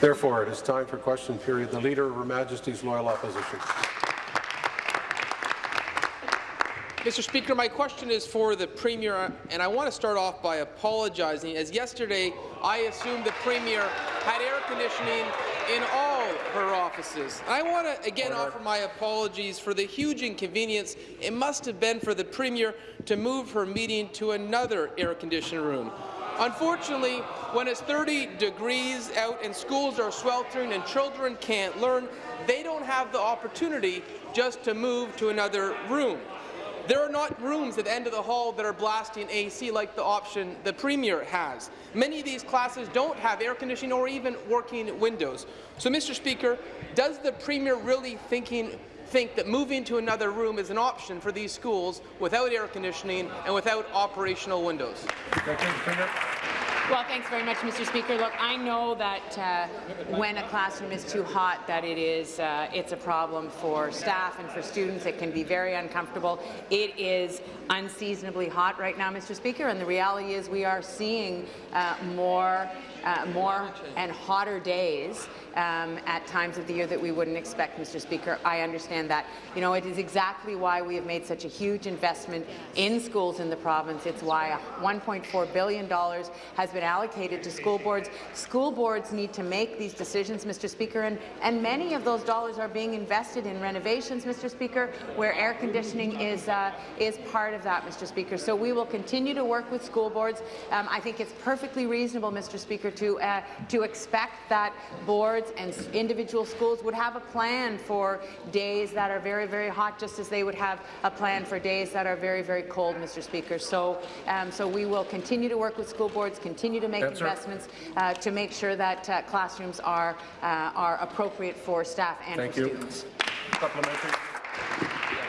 Therefore, it is time for question period. The Leader of Her Majesty's Loyal Opposition. Mr. Speaker, my question is for the Premier, and I want to start off by apologizing, as yesterday I assumed the Premier had air conditioning in all her offices. I want to again offer my apologies for the huge inconvenience it must have been for the Premier to move her meeting to another air-conditioned room. Unfortunately, when it's 30 degrees out and schools are sweltering and children can't learn, they don't have the opportunity just to move to another room. There are not rooms at the end of the hall that are blasting AC like the option the Premier has. Many of these classes don't have air conditioning or even working windows. So, Mr. Speaker, does the Premier really thinking, think that moving to another room is an option for these schools without air conditioning and without operational windows? Well, thanks very much, Mr. Speaker. Look, I know that uh, when a classroom is too hot, that it is uh, it's a problem for staff and for students. It can be very uncomfortable. It is unseasonably hot right now, Mr. Speaker, and the reality is we are seeing uh, more uh, more and hotter days um, at times of the year that we wouldn't expect, Mr. Speaker. I understand that. You know, it is exactly why we have made such a huge investment in schools in the province. It's why $1.4 billion has been allocated to school boards. School boards need to make these decisions, Mr. Speaker, and, and many of those dollars are being invested in renovations, Mr. Speaker, where air conditioning is, uh, is part of that, Mr. Speaker. So we will continue to work with school boards. Um, I think it's perfectly reasonable, Mr. Speaker, to, uh, to expect that boards and individual schools would have a plan for days that are very, very hot, just as they would have a plan for days that are very, very cold, Mr. Speaker. So, um, so we will continue to work with school boards, continue to make Answer. investments uh, to make sure that uh, classrooms are, uh, are appropriate for staff and Thank for you. students. Supplementary.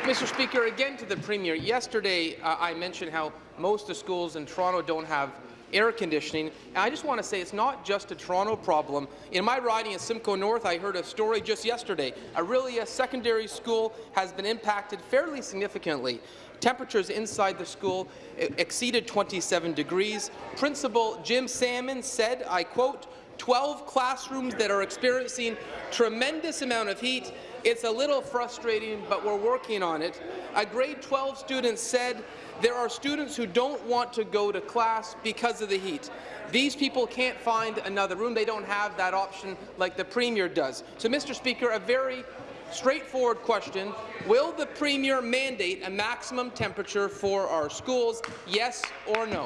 Mr. Speaker, again to the Premier. Yesterday, uh, I mentioned how most of the schools in Toronto don't have air conditioning. And I just want to say it's not just a Toronto problem. In my riding in Simcoe North, I heard a story just yesterday. Orillia Secondary School has been impacted fairly significantly. Temperatures inside the school exceeded 27 degrees. Principal Jim Salmon said, I quote, 12 classrooms that are experiencing tremendous amount of heat. It's a little frustrating, but we're working on it. A grade 12 student said there are students who don't want to go to class because of the heat. These people can't find another room. They don't have that option like the Premier does. So, Mr. Speaker, a very straightforward question. Will the Premier mandate a maximum temperature for our schools, yes or no?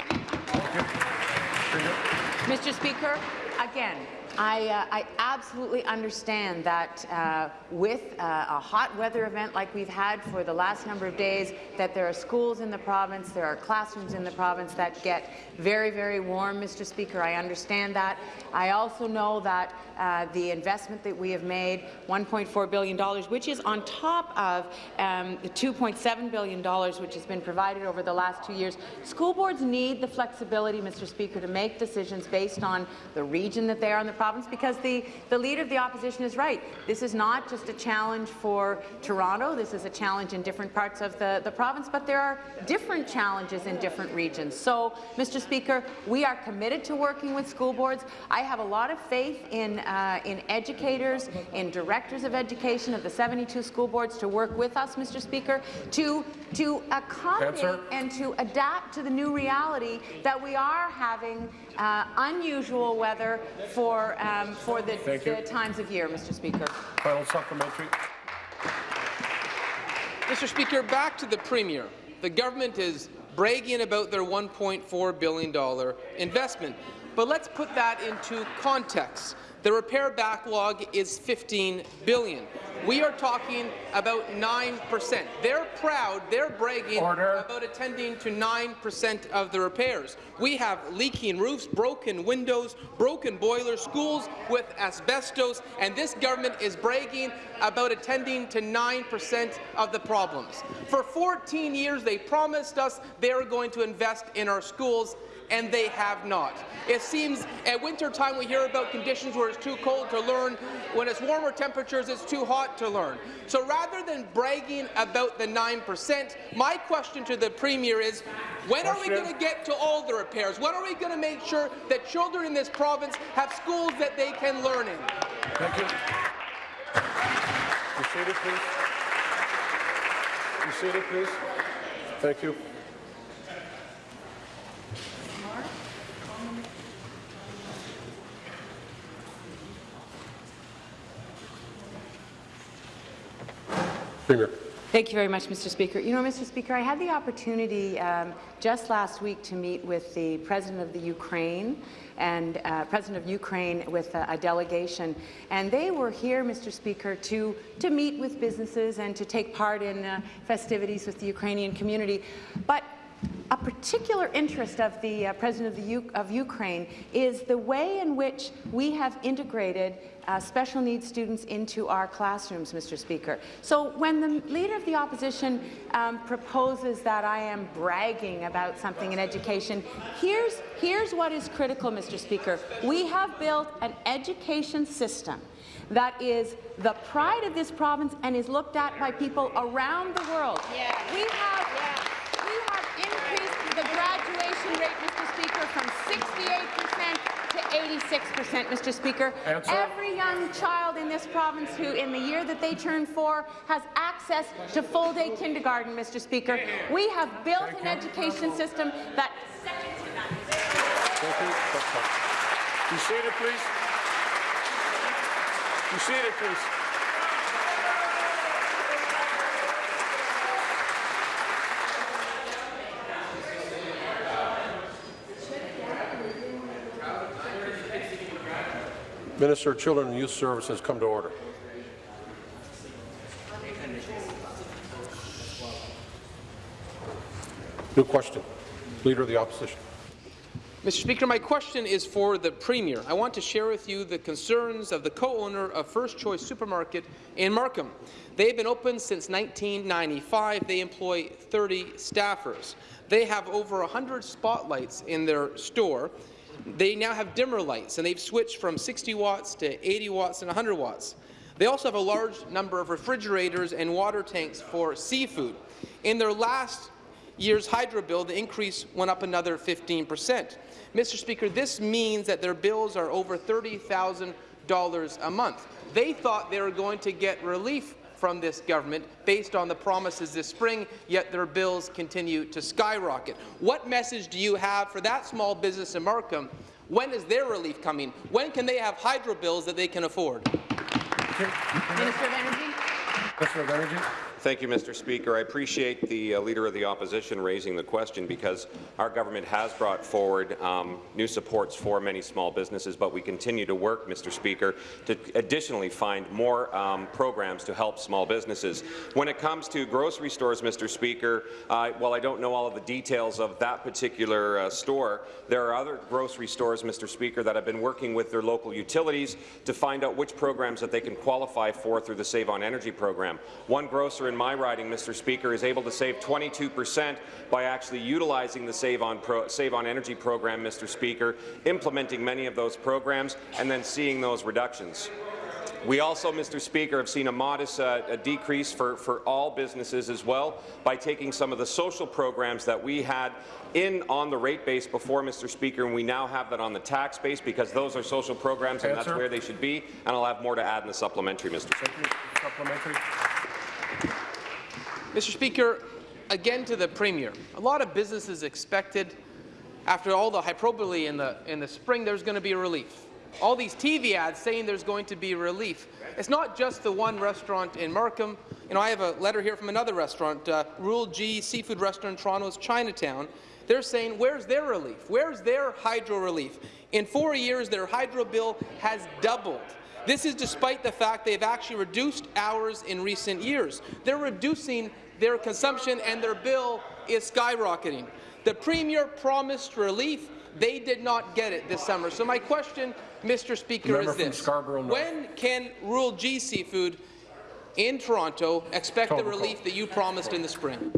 Mr. Speaker, again, I, uh, I, absolutely understand that uh, with uh, a hot weather event like we've had for the last number of days, that there are schools in the province, there are classrooms in the province that get very, very warm, Mr. Speaker. I understand that. I also know that uh, the investment that we have made, $1.4 billion, which is on top of um, the $2.7 billion which has been provided over the last two years. School boards need the flexibility, Mr. Speaker, to make decisions based on the region that they are in the province, because the, the Leader of the Opposition is right. This is not just a challenge for Toronto. This is a challenge in different parts of the, the province, but there are different challenges in different regions. So, Mr. Speaker, we are committed to working with school boards. I have a lot of faith in uh, in educators, in directors of education of the 72 school boards to work with us, Mr. Speaker, to, to accommodate Answer. and to adapt to the new reality that we are having uh, unusual weather for, um, for the, the times of year, Mr. Speaker. Final supplementary. Mr. Speaker, back to the Premier. The government is bragging about their $1.4 billion investment. But let's put that into context. The repair backlog is 15 billion. We are talking about 9%. They're proud, they're bragging Order. about attending to 9% of the repairs. We have leaking roofs, broken windows, broken boilers, schools with asbestos, and this government is bragging about attending to 9% of the problems. For 14 years, they promised us they were going to invest in our schools, and they have not. It seems at winter time we hear about conditions where it's too cold to learn. When it's warmer temperatures, it's too hot to learn. So rather than bragging about the 9%, my question to the Premier is, when are we going to get to all the repairs? When are we going to make sure that children in this province have schools that they can learn in? Thank you. You seated, please. You seated, please. Thank you. Premier. Thank you very much, Mr. Speaker. You know, Mr. Speaker, I had the opportunity um, just last week to meet with the President of the Ukraine and uh, President of Ukraine with a, a delegation, and they were here, Mr. Speaker, to, to meet with businesses and to take part in uh, festivities with the Ukrainian community. But particular interest of the uh, President of, the U of Ukraine is the way in which we have integrated uh, special needs students into our classrooms, Mr. Speaker. So when the Leader of the Opposition um, proposes that I am bragging about something in education, here's, here's what is critical, Mr. Speaker. We have built an education system that is the pride of this province and is looked at by people around the world. Yeah. We have, we have increased the rate, Mr. Speaker, from 68% to 86%, Mr. Speaker. Answer. Every young child in this province who, in the year that they turn four, has access to full-day kindergarten, Mr. Speaker. We have built an education system that Thank you. That's fine. You seated, please. You see it, please. Minister of Children and Youth Services come to order. New question. Leader of the Opposition. Mr. Speaker, my question is for the Premier. I want to share with you the concerns of the co-owner of First Choice Supermarket in Markham. They've been open since 1995. They employ 30 staffers. They have over 100 spotlights in their store. They now have dimmer lights, and they've switched from 60 watts to 80 watts and 100 watts. They also have a large number of refrigerators and water tanks for seafood. In their last year's hydro bill, the increase went up another 15 percent. Mr. Speaker, this means that their bills are over $30,000 a month. They thought they were going to get relief from this government based on the promises this spring, yet their bills continue to skyrocket. What message do you have for that small business in Markham? When is their relief coming? When can they have hydro bills that they can afford? Minister of Energy. Minister of Energy. Thank you, Mr. Speaker. I appreciate the uh, Leader of the Opposition raising the question because our government has brought forward um, new supports for many small businesses, but we continue to work, Mr. Speaker, to additionally find more um, programs to help small businesses. When it comes to grocery stores, Mr. Speaker, uh, while I don't know all of the details of that particular uh, store, there are other grocery stores, Mr. Speaker, that have been working with their local utilities to find out which programs that they can qualify for through the Save on Energy program. One grocer in my riding, Mr. Speaker, is able to save 22 percent by actually utilizing the Save on, Pro Save on Energy program, Mr. Speaker, implementing many of those programs and then seeing those reductions. We also, Mr. Speaker, have seen a modest uh, a decrease for, for all businesses as well by taking some of the social programs that we had in on the rate base before, Mr. Speaker, and we now have that on the tax base because those are social programs and that's where they should be, and I'll have more to add in the supplementary, Mr. Speaker. Supplementary. Mr. Speaker, again to the Premier. A lot of businesses expected, after all the hyperbole in the, in the spring, there's going to be relief. All these TV ads saying there's going to be relief. It's not just the one restaurant in Markham. You know, I have a letter here from another restaurant, uh, Rule G Seafood Restaurant in Toronto's Chinatown. They're saying, where's their relief? Where's their hydro relief? In four years, their hydro bill has doubled. This is despite the fact they've actually reduced hours in recent years. They're reducing their consumption and their bill is skyrocketing. The Premier promised relief. They did not get it this summer. So my question, Mr. Speaker, Member is this. When can Rural G Seafood in Toronto expect the relief that you promised in the spring?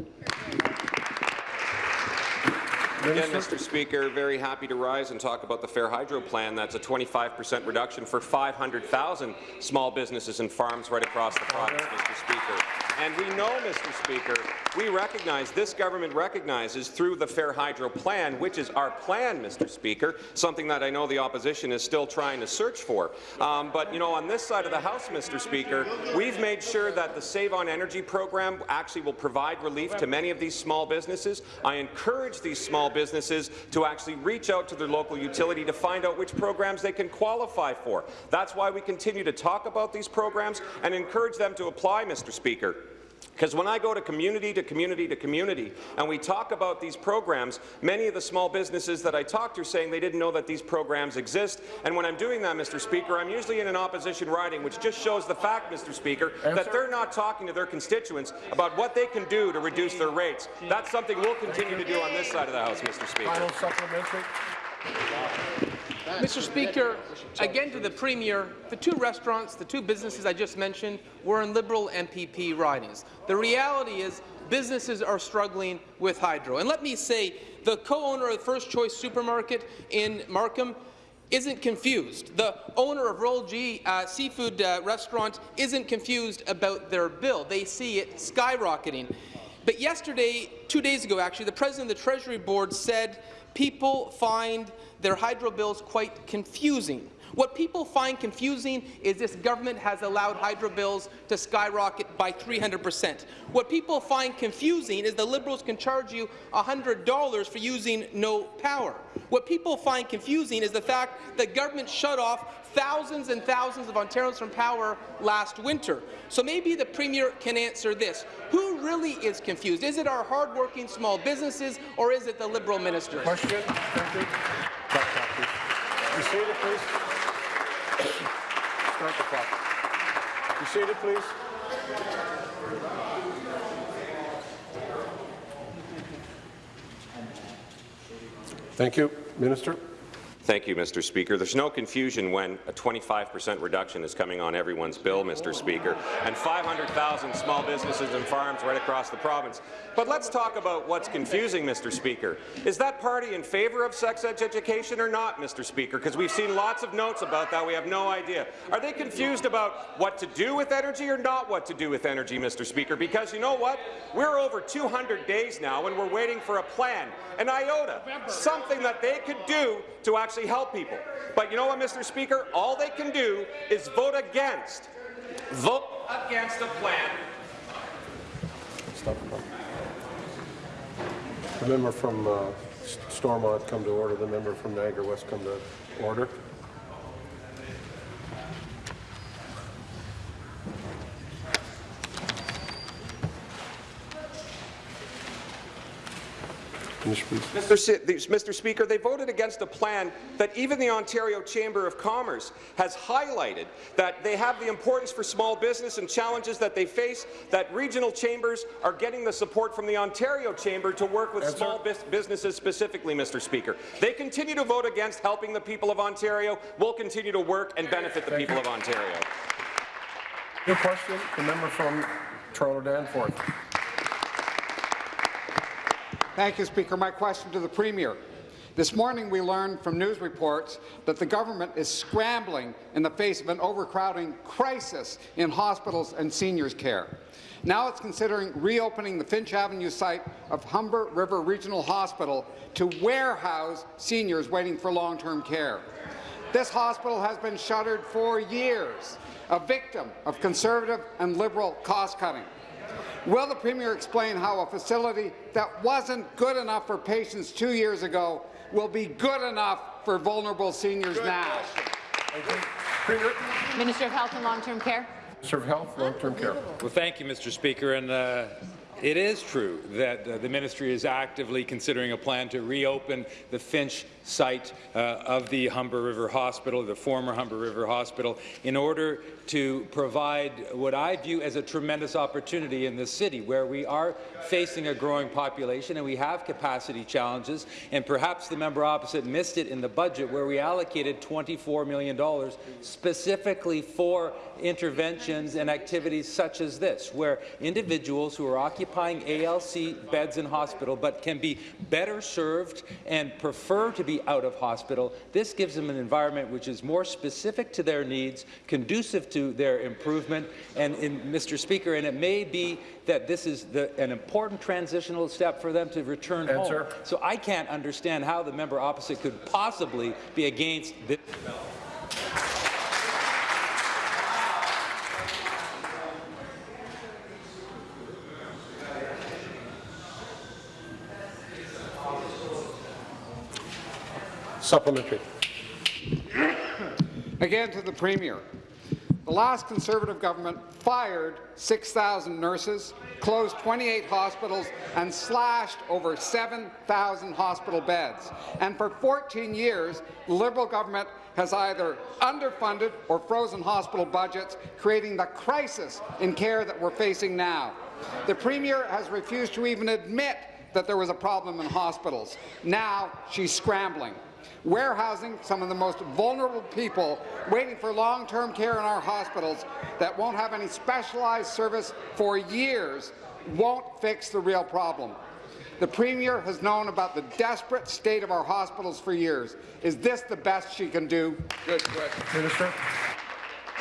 Again, Mr. Speaker, very happy to rise and talk about the Fair Hydro Plan. That's a 25 percent reduction for 500,000 small businesses and farms right across the province, Mr. Speaker. And we know, Mr. Speaker, we recognize, this government recognizes through the Fair Hydro Plan, which is our plan, Mr. Speaker, something that I know the opposition is still trying to search for. Um, but, you know, on this side of the House, Mr. Speaker, we've made sure that the Save on Energy program actually will provide relief to many of these small businesses. I encourage these small businesses to actually reach out to their local utility to find out which programs they can qualify for. That's why we continue to talk about these programs and encourage them to apply, Mr. Speaker. Because when I go to community to community to community and we talk about these programs, many of the small businesses that I talk to are saying they didn't know that these programs exist. And when I'm doing that, Mr. Speaker, I'm usually in an opposition riding, which just shows the fact, Mr. Speaker, that they're not talking to their constituents about what they can do to reduce their rates. That's something we'll continue to do on this side of the House, Mr. Speaker. Final supplementary. Mr. Speaker, again to the Premier, the two restaurants, the two businesses I just mentioned were in Liberal MPP ridings. The reality is businesses are struggling with hydro. And let me say, the co-owner of the First Choice Supermarket in Markham isn't confused. The owner of Roll G uh, Seafood uh, Restaurant isn't confused about their bill. They see it skyrocketing. But yesterday, two days ago actually, the President of the Treasury Board said people find their hydro bills quite confusing. What people find confusing is this government has allowed hydro bills to skyrocket by 300%. What people find confusing is the Liberals can charge you $100 for using no power. What people find confusing is the fact that government shut off thousands and thousands of Ontarians from power last winter. So maybe the Premier can answer this. Who really is confused? Is it our hardworking small businesses or is it the Liberal ministers? Question. Thank you. Please. Be seated, please. Start the clock. Be seated, please. Thank you. Minister. Thank you, Mr. Speaker. There's no confusion when a 25 percent reduction is coming on everyone's bill, Mr. Speaker, and 500,000 small businesses and farms right across the province. But let's talk about what's confusing, Mr. Speaker. Is that party in favour of sex ed education or not, Mr. Speaker? Because we've seen lots of notes about that. We have no idea. Are they confused about what to do with energy or not what to do with energy, Mr. Speaker? Because you know what? We're over 200 days now, and we're waiting for a plan, an iota, something that they could do to actually help people. But you know what, Mr. Speaker? All they can do is vote against. Vote against a plan. Stop. The member from uh, Stormont come to order. The member from Niagara West come to order. Mr. Mr. Speaker, they voted against a plan that even the Ontario Chamber of Commerce has highlighted that they have the importance for small business and challenges that they face, that regional chambers are getting the support from the Ontario Chamber to work with small bus- businesses specifically, Mr. Speaker. They continue to vote against helping the people of Ontario. We'll continue to work and benefit the Thank people you. of Ontario. New question, the member from Toronto Danforth. Thank you, Speaker. My question to the Premier. This morning we learned from news reports that the government is scrambling in the face of an overcrowding crisis in hospitals and seniors care. Now it's considering reopening the Finch Avenue site of Humber River Regional Hospital to warehouse seniors waiting for long-term care. This hospital has been shuttered for years, a victim of Conservative and Liberal cost-cutting. Will the Premier explain how a facility that wasn't good enough for patients two years ago will be good enough for vulnerable seniors now? Thank you. Premier, Minister of Health and Long-Term Care. Minister of Health, Long-Term Care. Well, thank you, Mr. Speaker. And uh, it is true that uh, the ministry is actively considering a plan to reopen the Finch site uh, of the Humber River Hospital, the former Humber River Hospital, in order to provide what I view as a tremendous opportunity in this city, where we are facing a growing population and we have capacity challenges. And perhaps the member opposite missed it in the budget, where we allocated $24 million specifically for interventions and activities such as this, where individuals who are occupying occupying ALC beds in hospital but can be better served and prefer to be out of hospital. This gives them an environment which is more specific to their needs, conducive to their improvement, and in, Mr. Speaker, and it may be that this is the, an important transitional step for them to return Answer. home. So I can't understand how the member opposite could possibly be against this. Supplementary. Again to the Premier. The last Conservative government fired 6,000 nurses, closed 28 hospitals, and slashed over 7,000 hospital beds. And for 14 years, the Liberal government has either underfunded or frozen hospital budgets, creating the crisis in care that we're facing now. The Premier has refused to even admit that there was a problem in hospitals. Now she's scrambling warehousing some of the most vulnerable people waiting for long-term care in our hospitals that won't have any specialized service for years won't fix the real problem. The Premier has known about the desperate state of our hospitals for years. Is this the best she can do? Good question. Minister.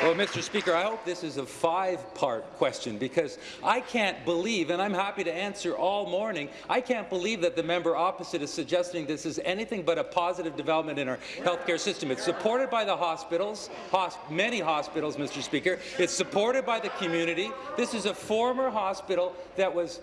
Well, Mr. Speaker, I hope this is a five-part question because I can't believe, and I'm happy to answer all morning, I can't believe that the member opposite is suggesting this is anything but a positive development in our healthcare system. It's supported by the hospitals, hosp many hospitals, Mr. Speaker. It's supported by the community. This is a former hospital that was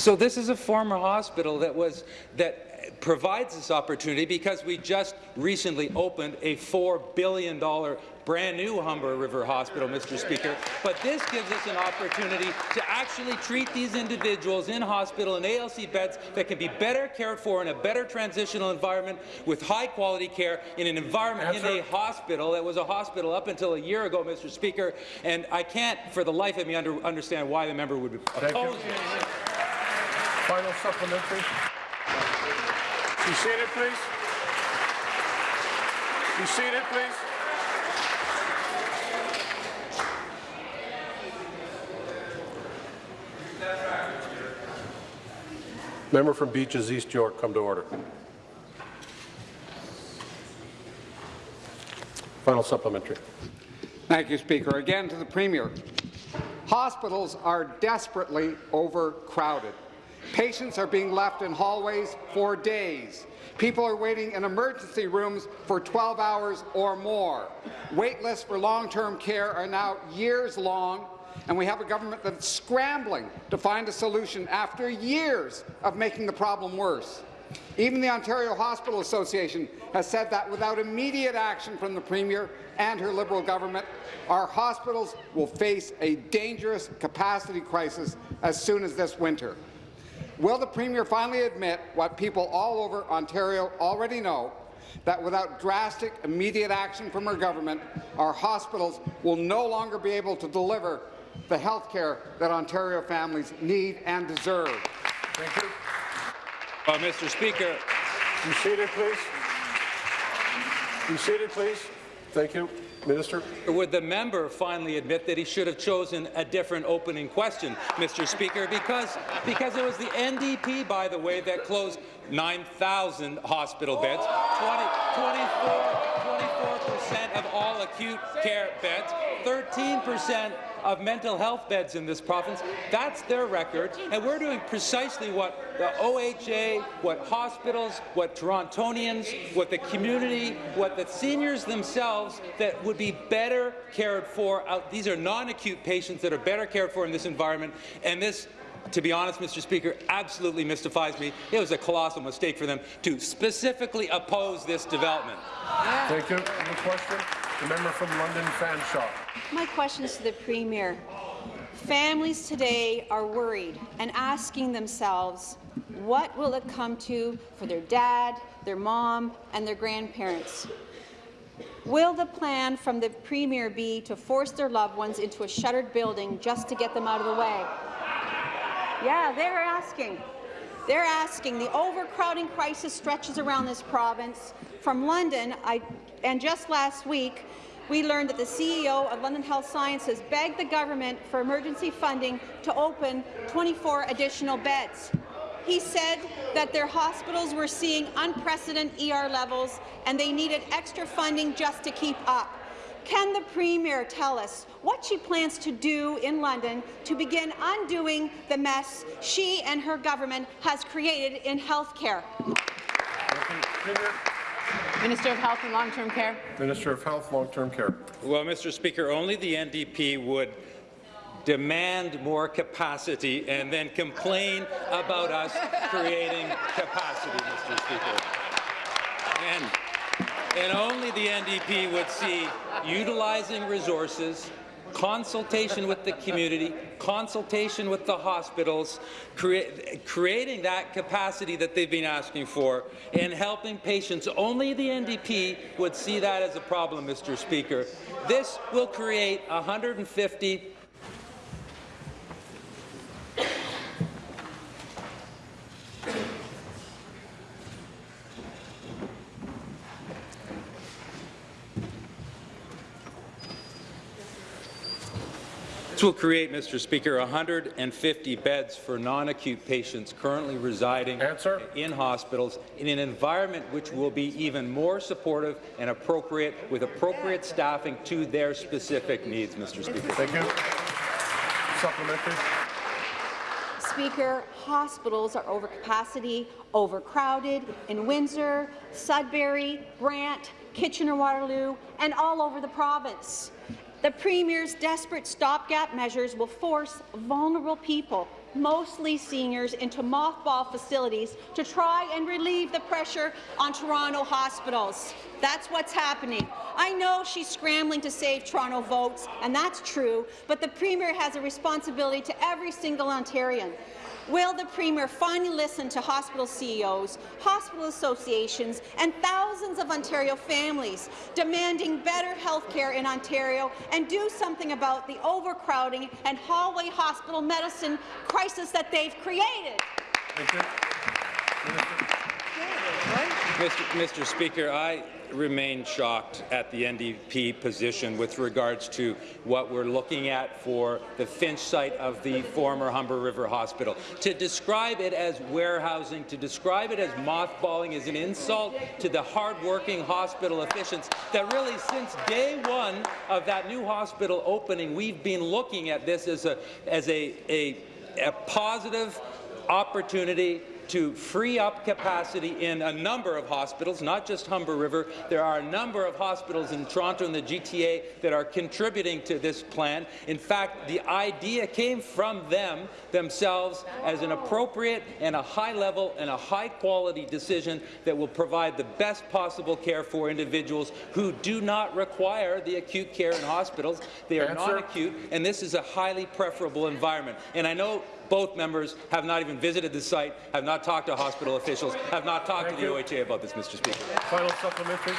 So this is a former hospital that was that provides this opportunity because we just recently opened a $4 billion brand new Humber River Hospital, Mr. Speaker. But this gives us an opportunity to actually treat these individuals in hospital and ALC beds that can be better cared for in a better transitional environment with high quality care in an environment Answer. in a hospital that was a hospital up until a year ago, Mr. Speaker. And I can't, for the life of me, under, understand why the member would oppose this. Final supplementary. Be seated, please. Be seated, please. Member from Beaches East York, come to order. Final supplementary. Thank you, Speaker. Again to the Premier. Hospitals are desperately overcrowded. Patients are being left in hallways for days. People are waiting in emergency rooms for 12 hours or more. Wait lists for long-term care are now years long, and we have a government that's scrambling to find a solution after years of making the problem worse. Even the Ontario Hospital Association has said that without immediate action from the Premier and her Liberal government, our hospitals will face a dangerous capacity crisis as soon as this winter. Will the Premier finally admit what people all over Ontario already know, that without drastic, immediate action from her government, our hospitals will no longer be able to deliver the health care that Ontario families need and deserve? Thank you. Uh, well, Mr. Speaker, Be seated, please. Be seated, please. Thank you. Minister. would the member finally admit that he should have chosen a different opening question, Mr. Speaker, because, because it was the NDP, by the way, that closed 9,000 hospital beds, 20, 24 percent of all acute care beds, 13 percent of mental health beds in this province. That's their record, and we're doing precisely what the OHA, what hospitals, what Torontonians, what the community, what the seniors themselves that would be better cared for. These are non-acute patients that are better cared for in this environment, and this to be honest, Mr. Speaker, absolutely mystifies me. It was a colossal mistake for them to specifically oppose this development. Thank you. Any question? The member from London Fanshawe. My question is to the Premier. Families today are worried and asking themselves, what will it come to for their dad, their mom, and their grandparents? Will the plan from the Premier be to force their loved ones into a shuttered building just to get them out of the way? Yeah, they're asking. They're asking, the overcrowding crisis stretches around this province. From London, I, and just last week, we learned that the CEO of London Health Sciences begged the government for emergency funding to open 24 additional beds. He said that their hospitals were seeing unprecedented ER levels and they needed extra funding just to keep up. Can the Premier tell us what she plans to do in London to begin undoing the mess she and her government has created in health care? Minister of Health and Long-Term Care. Minister of Health, Long-Term Care. Well, Mr. Speaker, only the NDP would demand more capacity and then complain about us creating capacity, Mr. Speaker. And, and only the NDP would see utilizing resources, consultation with the community, consultation with the hospitals, crea creating that capacity that they've been asking for, and helping patients. Only the NDP would see that as a problem, Mr. Speaker. This will create 150 This will create, Mr. Speaker, 150 beds for non-acute patients currently residing Answer. in hospitals in an environment which will be even more supportive and appropriate with appropriate staffing to their specific needs, Mr. Speaker. Thank you. Supplementary. Speaker, hospitals are over capacity, overcrowded in Windsor, Sudbury, Brant, Kitchener-Waterloo, and all over the province. The Premier's desperate stopgap measures will force vulnerable people, mostly seniors, into mothball facilities to try and relieve the pressure on Toronto hospitals. That's what's happening. I know she's scrambling to save Toronto votes, and that's true, but the Premier has a responsibility to every single Ontarian. Will the Premier finally listen to hospital CEOs, hospital associations, and thousands of Ontario families demanding better health care in Ontario and do something about the overcrowding and hallway hospital medicine crisis that they've created? Thank you. Mr. Mr. Speaker, I remain shocked at the NDP position with regards to what we're looking at for the Finch site of the former Humber River Hospital. To describe it as warehousing, to describe it as mothballing is an insult to the hard-working hospital officials that really since day one of that new hospital opening, we've been looking at this as a, as a, a, a positive opportunity to free up capacity in a number of hospitals, not just Humber River. There are a number of hospitals in Toronto and the GTA that are contributing to this plan. In fact, the idea came from them themselves as an appropriate and a high-level and a high-quality decision that will provide the best possible care for individuals who do not require the acute care in hospitals. They are non-acute, and this is a highly preferable environment. And I know both members have not even visited the site, have not talked to hospital officials, have not talked Thank to the you. OHA about this, Mr. Speaker. Final supplementary.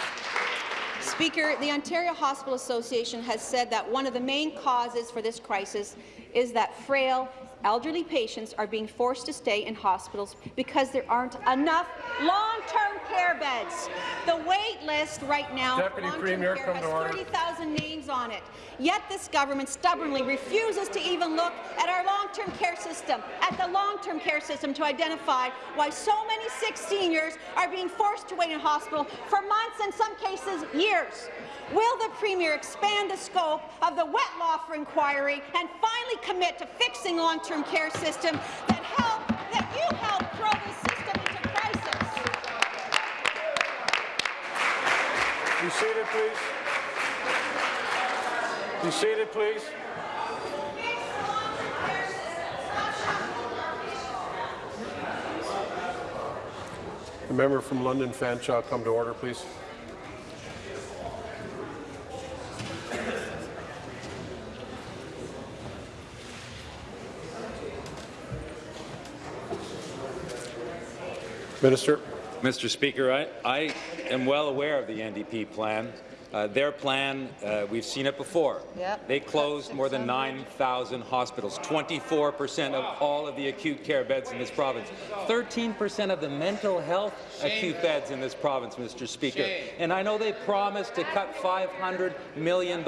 Speaker, the Ontario Hospital Association has said that one of the main causes for this crisis is that frail, elderly patients are being forced to stay in hospitals because there aren't enough long-term care beds. The wait list right now for Deputy long-term Premier, care has 30,000 names on it. Yet this government stubbornly refuses to even look at our long-term care system, at the long-term care system to identify why so many sick seniors are being forced to wait in hospital for months, in some cases years. Will the Premier expand the scope of the Wettlaufer inquiry and finally commit to fixing long-term care system that help that you helped throw this system into crisis? Be seated, please. Be seated, please. The member from London Fanshawe come to order, please. Minister. Mr. Speaker, I, I am well aware of the NDP plan Uh, their plan, uh, we've seen it before. Yep. They closed more than 9,000 hospitals, 24 percent of all of the acute care beds in this province, 13 percent of the mental health acute beds in this province, Mr. Speaker. And I know they promised to cut $500 million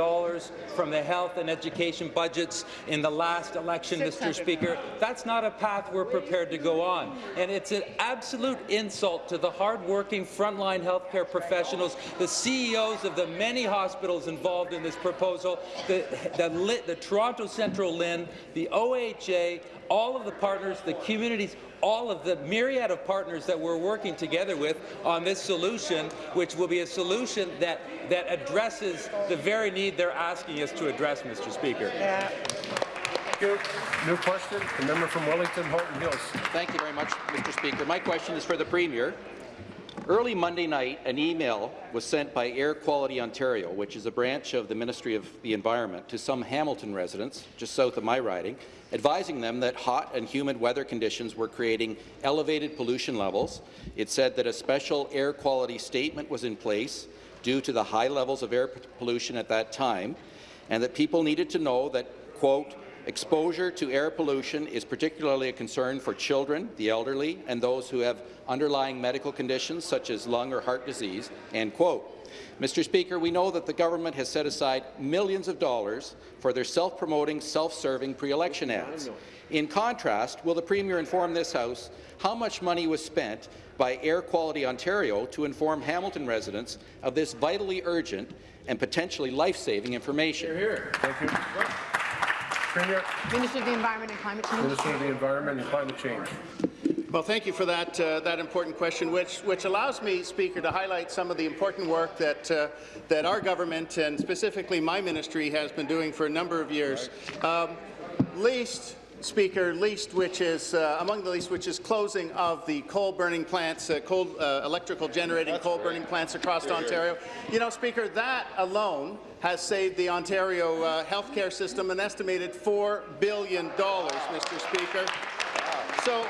from the health and education budgets in the last election, Mr. Speaker. That's not a path we're prepared to go on. And it's an absolute insult to the hard-working frontline healthcare professionals, the CEOs of the many hospitals involved in this proposal, the, the, Lit- the Toronto Central LHIN, the OHA, all of the partners, the communities, all of the myriad of partners that we're working together with on this solution, which will be a solution that, that addresses the very need they're asking us to address, Mr. Speaker. Thank you. New question, the member from Wellington, Halton Hills. Thank you very much, Mr. Speaker. My question is for the Premier. Early Monday night, an email was sent by Air Quality Ontario, which is a branch of the Ministry of the Environment, to some Hamilton residents, just south of my riding, advising them that hot and humid weather conditions were creating elevated pollution levels. It said that a special air quality statement was in place due to the high levels of air pollution at that time, and that people needed to know that, quote, Exposure to air pollution is particularly a concern for children, the elderly, and those who have underlying medical conditions such as lung or heart disease." End quote. Mr. Speaker, we know that the government has set aside millions of dollars for their self-promoting, self-serving pre-election ads. In contrast, will the Premier inform this House how much money was spent by Air Quality Ontario to inform Hamilton residents of this vitally urgent and potentially life-saving information? Thank you. Premier, Minister of the Environment and Climate Change. Minister of the Environment and Climate Change. Well, thank you for that, uh, that important question, which, which allows me, Speaker, to highlight some of the important work that, uh, that our government and specifically my ministry has been doing for a number of years. Um, least, Speaker, least which is uh, among the least, which is closing of the coal-burning plants, uh, coal, uh, electrical generating coal-burning plants across Ontario. You know, Speaker, that alone has saved the Ontario uh, healthcare system an estimated $4 billion, Mr. Speaker. So,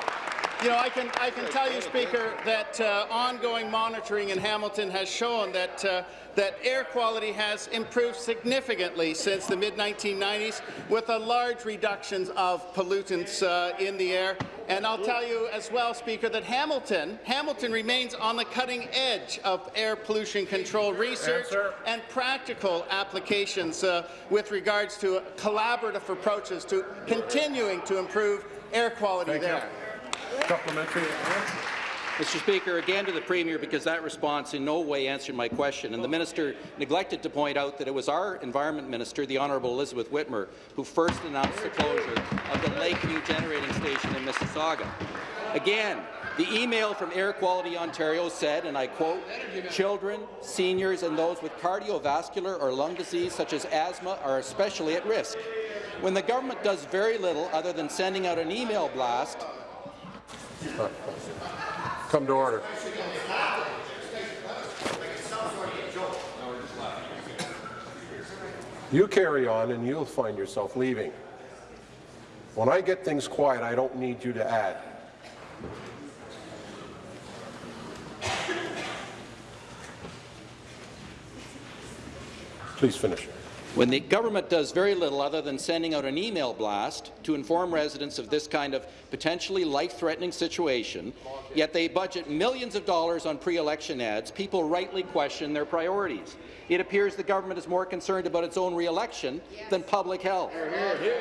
you know, I can, I can tell you, Speaker, that uh, ongoing monitoring in Hamilton has shown that, uh, that air quality has improved significantly since the mid-1990s, with a large reductions of pollutants uh, in the air. And I'll tell you as well, Speaker, that Hamilton, Hamilton remains on the cutting edge of air pollution control research Answer. and practical applications uh, with regards to collaborative approaches to continuing to improve air quality Thank you. Supplementary. Mr. Speaker, again to the Premier, because that response in no way answered my question, and the minister neglected to point out that it was our Environment Minister, the Honourable Elizabeth Witmer, who first announced the closure of the Lakeview Generating Station in Mississauga. Again, the email from Air Quality Ontario said, and I quote, children, seniors, and those with cardiovascular or lung disease such as asthma are especially at risk. When the government does very little other than sending out an email blast Come to order. You carry on and you'll find yourself leaving. When I get things quiet, I don't need you to add. Please finish. When the government does very little other than sending out an email blast to inform residents of this kind of potentially life-threatening situation, yet they budget millions of dollars on pre-election ads, people rightly question their priorities. It appears the government is more concerned about its own re-election than public health.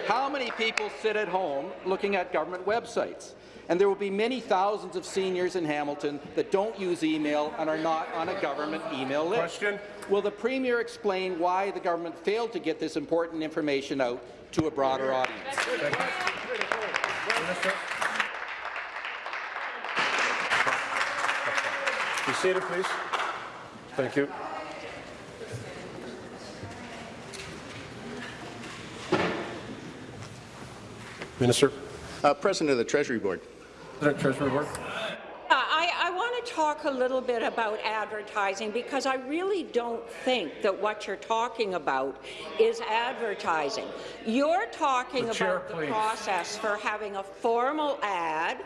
How many people sit at home looking at government websites? And there will be many thousands of seniors in Hamilton that don't use email and are not on a government email list. Question. Will the Premier explain why the government failed to get this important information out to a broader audience? Minister. Be seated, please. Thank you. Minister. Uh, President of the Treasury Board. President Treasury Board. Uh, I, I want to talk a little bit about advertising because I really don't think that what you're talking about is advertising. You're talking The chair, about the please. process for having a formal ad,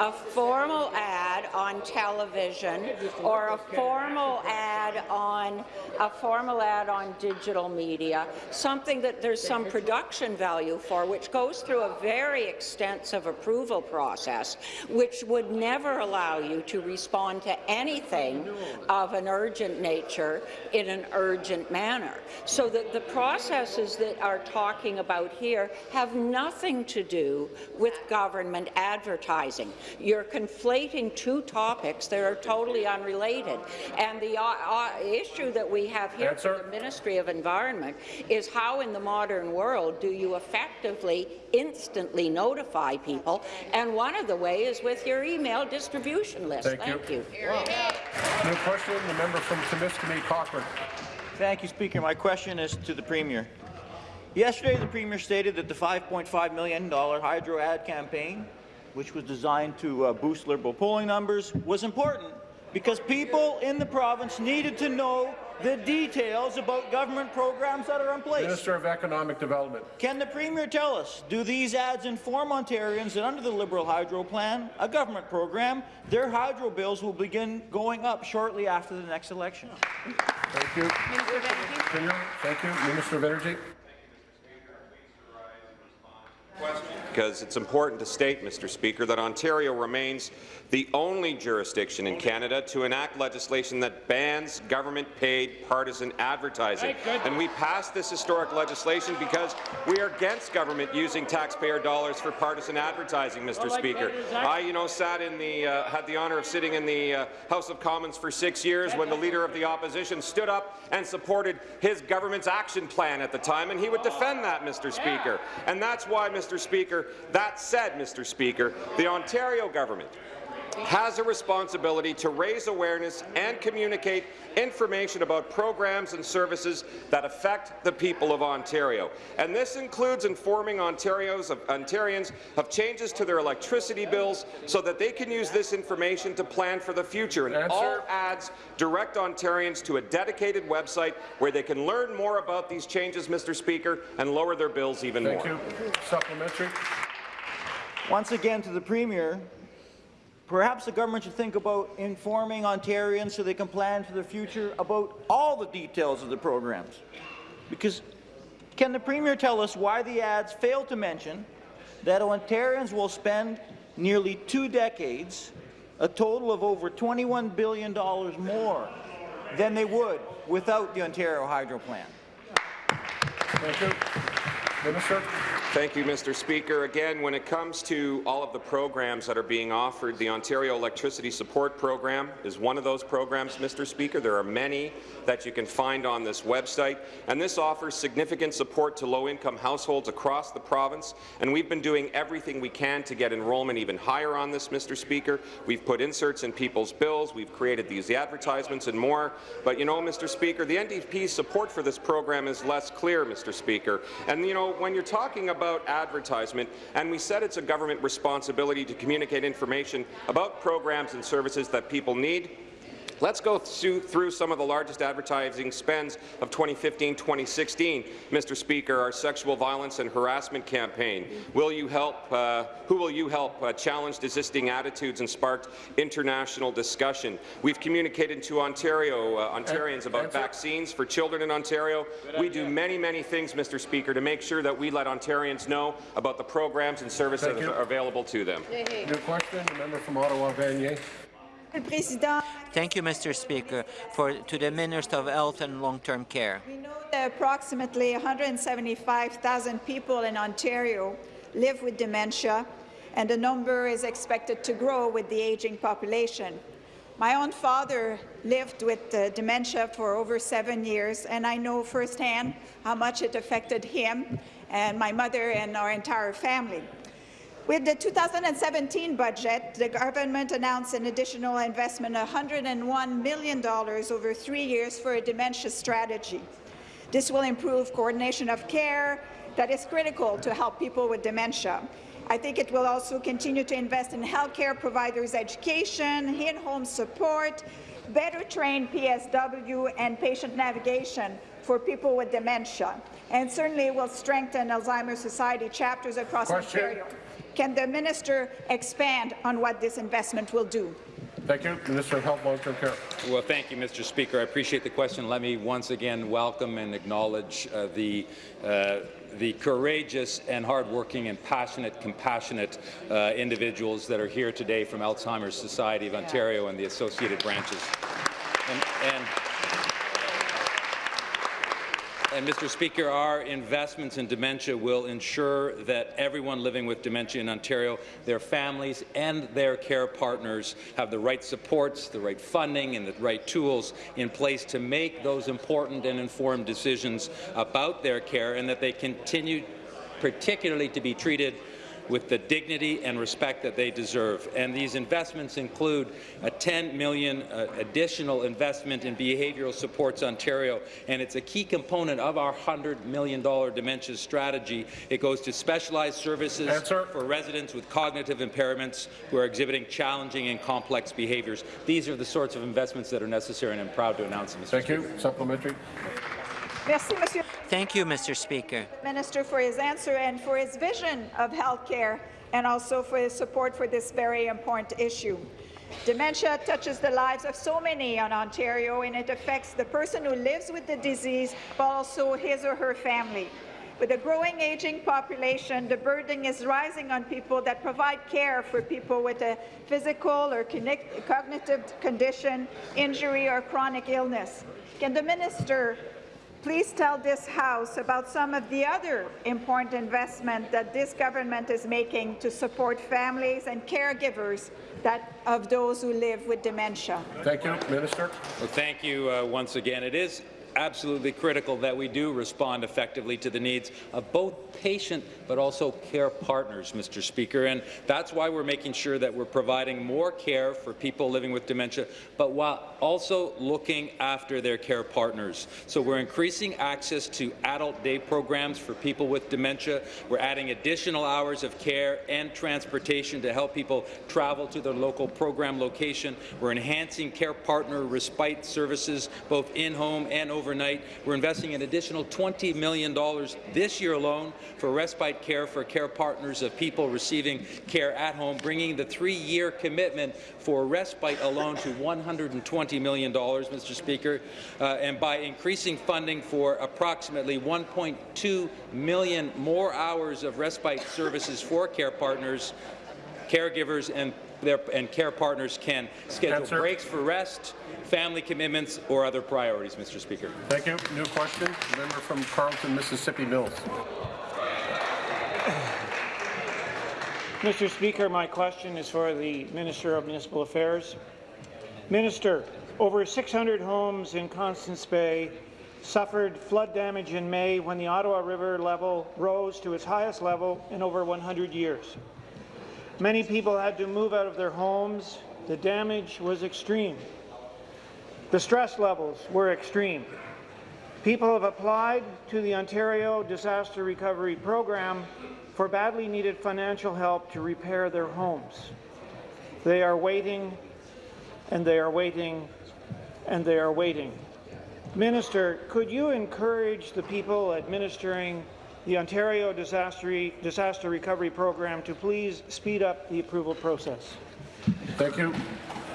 a formal ad on television, or a formal ad on a formal ad on digital media, something that there's some production value for, which goes through a very extensive approval process, which would never allow you to respond to anything of an urgent nature in an urgent manner. So that the processes that are talking about here have nothing to do with government advertising. You're conflating two topics that are totally unrelated. And the uh, uh, issue that we have here Answer. for the Ministry of Environment is how in the modern world do you effectively instantly notify people? And one of the ways is with your email distribution list. Thank you. you. New question, the member from Timiskaming Cochrane. Thank you, Speaker. My question is to the Premier. Yesterday, the Premier stated that the $5.5 million hydro ad campaign, which was designed to uh, boost Liberal polling numbers, was important because people in the province needed to know the details about government programs that are in place. Minister of Economic Development. Can the Premier tell us, do these ads inform Ontarians that under the Liberal Hydro Plan, a government program, their hydro bills will begin going up shortly after the next election? Thank you. Continue. Thank you. Minister of Energy. Because it's important to state, Mr. Speaker, that Ontario remains the only jurisdiction in Canada to enact legislation that bans government-paid partisan advertising. And we passed this historic legislation because we are against government using taxpayer dollars for partisan advertising, Mr. Speaker. I, you know, sat in the, uh, had the honour of sitting in the uh, House of Commons for six years when the Leader of the Opposition stood up and supported his government's action plan at the time, and he would defend that, Mr. Speaker. And that's why, Mr. Speaker, that said, Mr. Speaker, the Ontario government has a responsibility to raise awareness and communicate information about programs and services that affect the people of Ontario. And this includes informing Ontario's, of, Ontarians of changes to their electricity bills so that they can use this information to plan for the future. And Answer. all ads direct Ontarians to a dedicated website where they can learn more about these changes, Mr. Speaker, and lower their bills even Thank more. you. Supplementary. Once again to the Premier, perhaps the government should think about informing Ontarians so they can plan for the future about all the details of the programs. Because can the Premier tell us why the ads fail to mention that Ontarians will spend nearly two decades, a total of over $21 billion more than they would without the Ontario Hydro Plan? Thank you. Minister. Thank you, Mr. Speaker. Again, when it comes to all of the programs that are being offered, the Ontario Electricity Support Program is one of those programs, Mr. Speaker. There are many that you can find on this website, and this offers significant support to low-income households across the province, and we've been doing everything we can to get enrollment even higher on this, Mr. Speaker. We've put inserts in people's bills, we've created these advertisements and more, but you know, Mr. Speaker, the NDP's support for this program is less clear, Mr. Speaker. And you know, when you're talking about advertisement, and we said it's a government responsibility to communicate information about programs and services that people need, Let's go through, some of the largest advertising spends of 2015-2016. Mr. Speaker, our sexual violence and harassment campaign. Will you help? Uh, who will you help uh, challenge existing attitudes and sparked international discussion? We've communicated to Ontario uh, Ontarians about Answer. vaccines for children in Ontario. We do many, many things, Mr. Speaker, to make sure that we let Ontarians know about the programs and services that are available to them. New question, the member from Ottawa, Vanier. Thank you, Mr. Speaker. For to the Minister of Health and Long-Term Care. We know that approximately 175,000 people in Ontario live with dementia, and the number is expected to grow with the aging population. My own father lived with uh, dementia for over seven years, and I know firsthand how much it affected him and my mother and our entire family. With the 2017 budget, the government announced an additional investment of $101 million over three years for a dementia strategy. This will improve coordination of care that is critical to help people with dementia. I think it will also continue to invest in healthcare providers' education, in-home support, better trained PSW and patient navigation for people with dementia, and certainly will strengthen Alzheimer's Society chapters across Question. Ontario. Can the minister expand on what this investment will do? Thank you. Minister of Health, Long-Term Care. Well, thank you, Mr. Speaker. I appreciate the question. Let me once again welcome and acknowledge uh, the uh, the courageous and hardworking and passionate, compassionate uh, individuals that are here today from Alzheimer's Society of Ontario and the associated branches. And, and and Mr. Speaker, our investments in dementia will ensure that everyone living with dementia in Ontario, their families and their care partners have the right supports, the right funding and the right tools in place to make those important and informed decisions about their care and that they continue particularly to be treated with the dignity and respect that they deserve. And these investments include a 10 million uh, additional investment in Behavioral Supports Ontario, and it's a key component of our $100 million dementia strategy. It goes to specialized services Answer. for residents with cognitive impairments who are exhibiting challenging and complex behaviours. These are the sorts of investments that are necessary, and I'm proud to announce them, Mr. Thank Speaker. you. Supplementary. Merci, Monsieur Thank you, Mr. Speaker. Minister, for his answer and for his vision of healthcare and also for his support for this very important issue. Dementia touches the lives of so many in Ontario, and it affects the person who lives with the disease, but also his or her family. With a growing aging population, the burden is rising on people that provide care for people with a physical or cognitive condition, injury, or chronic illness. Can the minister please tell this House about some of the other important investment that this government is making to support families and caregivers that, of those who live with dementia. Thank you. Minister. Well, thank you uh, once again. It is absolutely critical that we do respond effectively to the needs of both patient but also care partners, Mr. Speaker. And that's why we're making sure that we're providing more care for people living with dementia, but while also looking after their care partners. So we're increasing access to adult day programs for people with dementia. We're adding additional hours of care and transportation to help people travel to their local program location. We're enhancing care partner respite services both in-home and overnight. We're investing an additional $20 million this year alone for respite care for care partners of people receiving care at home, bringing the three-year commitment for respite alone to $120 million, Mr. Speaker, uh, and by increasing funding for approximately 1.2 million more hours of respite services for care partners, caregivers and their, and care partners can schedule Answer. breaks for rest, family commitments, or other priorities, Mr. Speaker. Thank you. New question. Member from Carleton, Mississippi Mills. Mr. Speaker, my question is for the Minister of Municipal Affairs. Minister, over 600 homes in Constance Bay suffered flood damage in May when the Ottawa River level rose to its highest level in over 100 years. Many people had to move out of their homes. The damage was extreme. The stress levels were extreme. People have applied to the Ontario Disaster Recovery Program for badly needed financial help to repair their homes. They are waiting, and they are waiting, and they are waiting. Minister, could you encourage the people administering the Ontario Disaster, Disaster Recovery Program to please speed up the approval process? Thank you.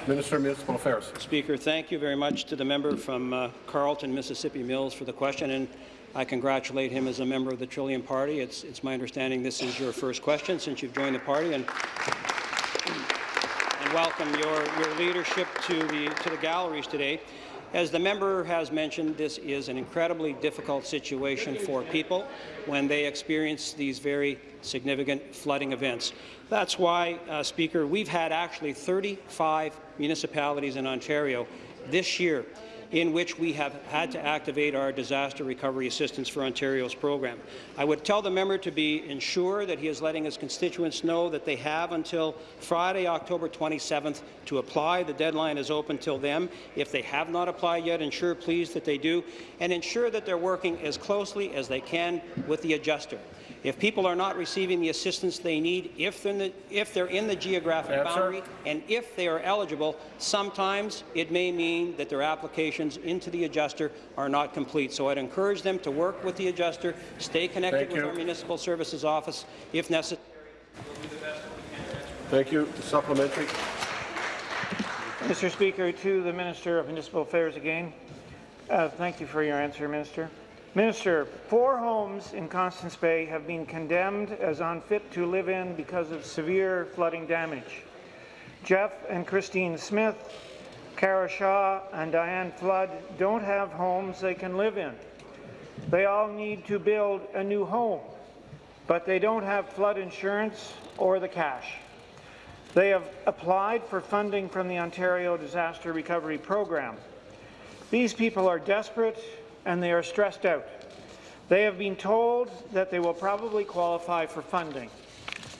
Minister of Municipal Affairs. Speaker, thank you very much to the member from uh, Carleton, Mississippi Mills for the question, and I congratulate him as a member of the Trillium Party. It's, it's my understanding this is your first question since you've joined the party, and, and welcome your, your leadership to the, to the galleries today. As the member has mentioned, this is an incredibly difficult situation for people when they experience these very significant flooding events. That's why, uh, Speaker, we've had actually 35 municipalities in Ontario this year in which we have had to activate our Disaster Recovery Assistance for Ontario's program. I would tell the member to be ensure that he is letting his constituents know that they have until Friday, October 27th to apply. The deadline is open till then. If they have not applied yet, ensure please that they do, and ensure that they're working as closely as they can with the adjuster. If people are not receiving the assistance they need, if they're in the, if they're in the geographic Answer. boundary, and if they are eligible, sometimes it may mean that their applications into the adjuster are not complete. So I'd encourage them to work with the adjuster, stay connected Thank with you. our municipal services office if necessary. Thank you. Supplementary. Mr. Speaker, to the Minister of Municipal Affairs again. Uh, thank you for your answer, Minister. Minister, four homes in Constance Bay have been condemned as unfit to live in because of severe flooding damage. Jeff and Christine Smith, Kara Shaw and Diane Flood don't have homes they can live in. They all need to build a new home, but they don't have flood insurance or the cash. They have applied for funding from the Ontario Disaster Recovery Program. These people are desperate and they are stressed out. They have been told that they will probably qualify for funding.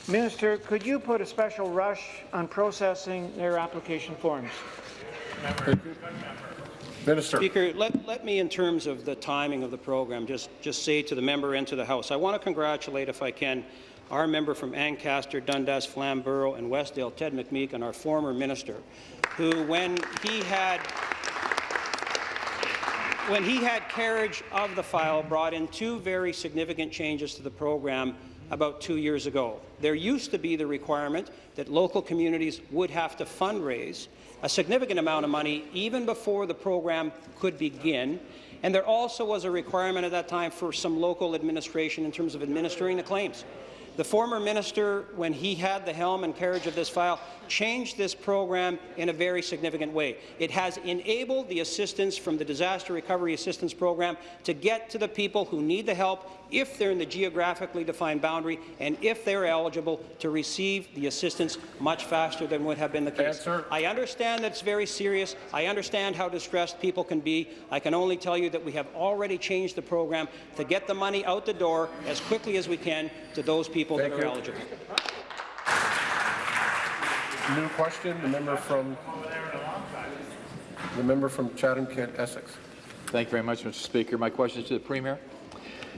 Minister, could you put a special rush on processing their application forms? Minister. Speaker, let, let me, in terms of the timing of the program, just, just say to the member and to the House, I want to congratulate, if I can, our member from Ancaster, Dundas, Flamborough, and Westdale, Ted McMeekin, and our former minister, who, when he had when he had carriage of the file, brought in two very significant changes to the program about two years ago. There used to be the requirement that local communities would have to fundraise a significant amount of money even before the program could begin, and there also was a requirement at that time for some local administration in terms of administering the claims. The former minister, when he had the helm and carriage of this file, changed this program in a very significant way. It has enabled the assistance from the Disaster Recovery Assistance Program to get to the people who need the help if they're in the geographically defined boundary and if they're eligible to receive the assistance much faster than would have been the case. Answer. I understand that it's very serious. I understand how distressed people can be. I can only tell you that we have already changed the program to get the money out the door as quickly as we can to those people Thank that are you. eligible. New question, the member from the member from Chatham-Kent, Essex. Thank you very much, Mr. Speaker. My question is to the Premier.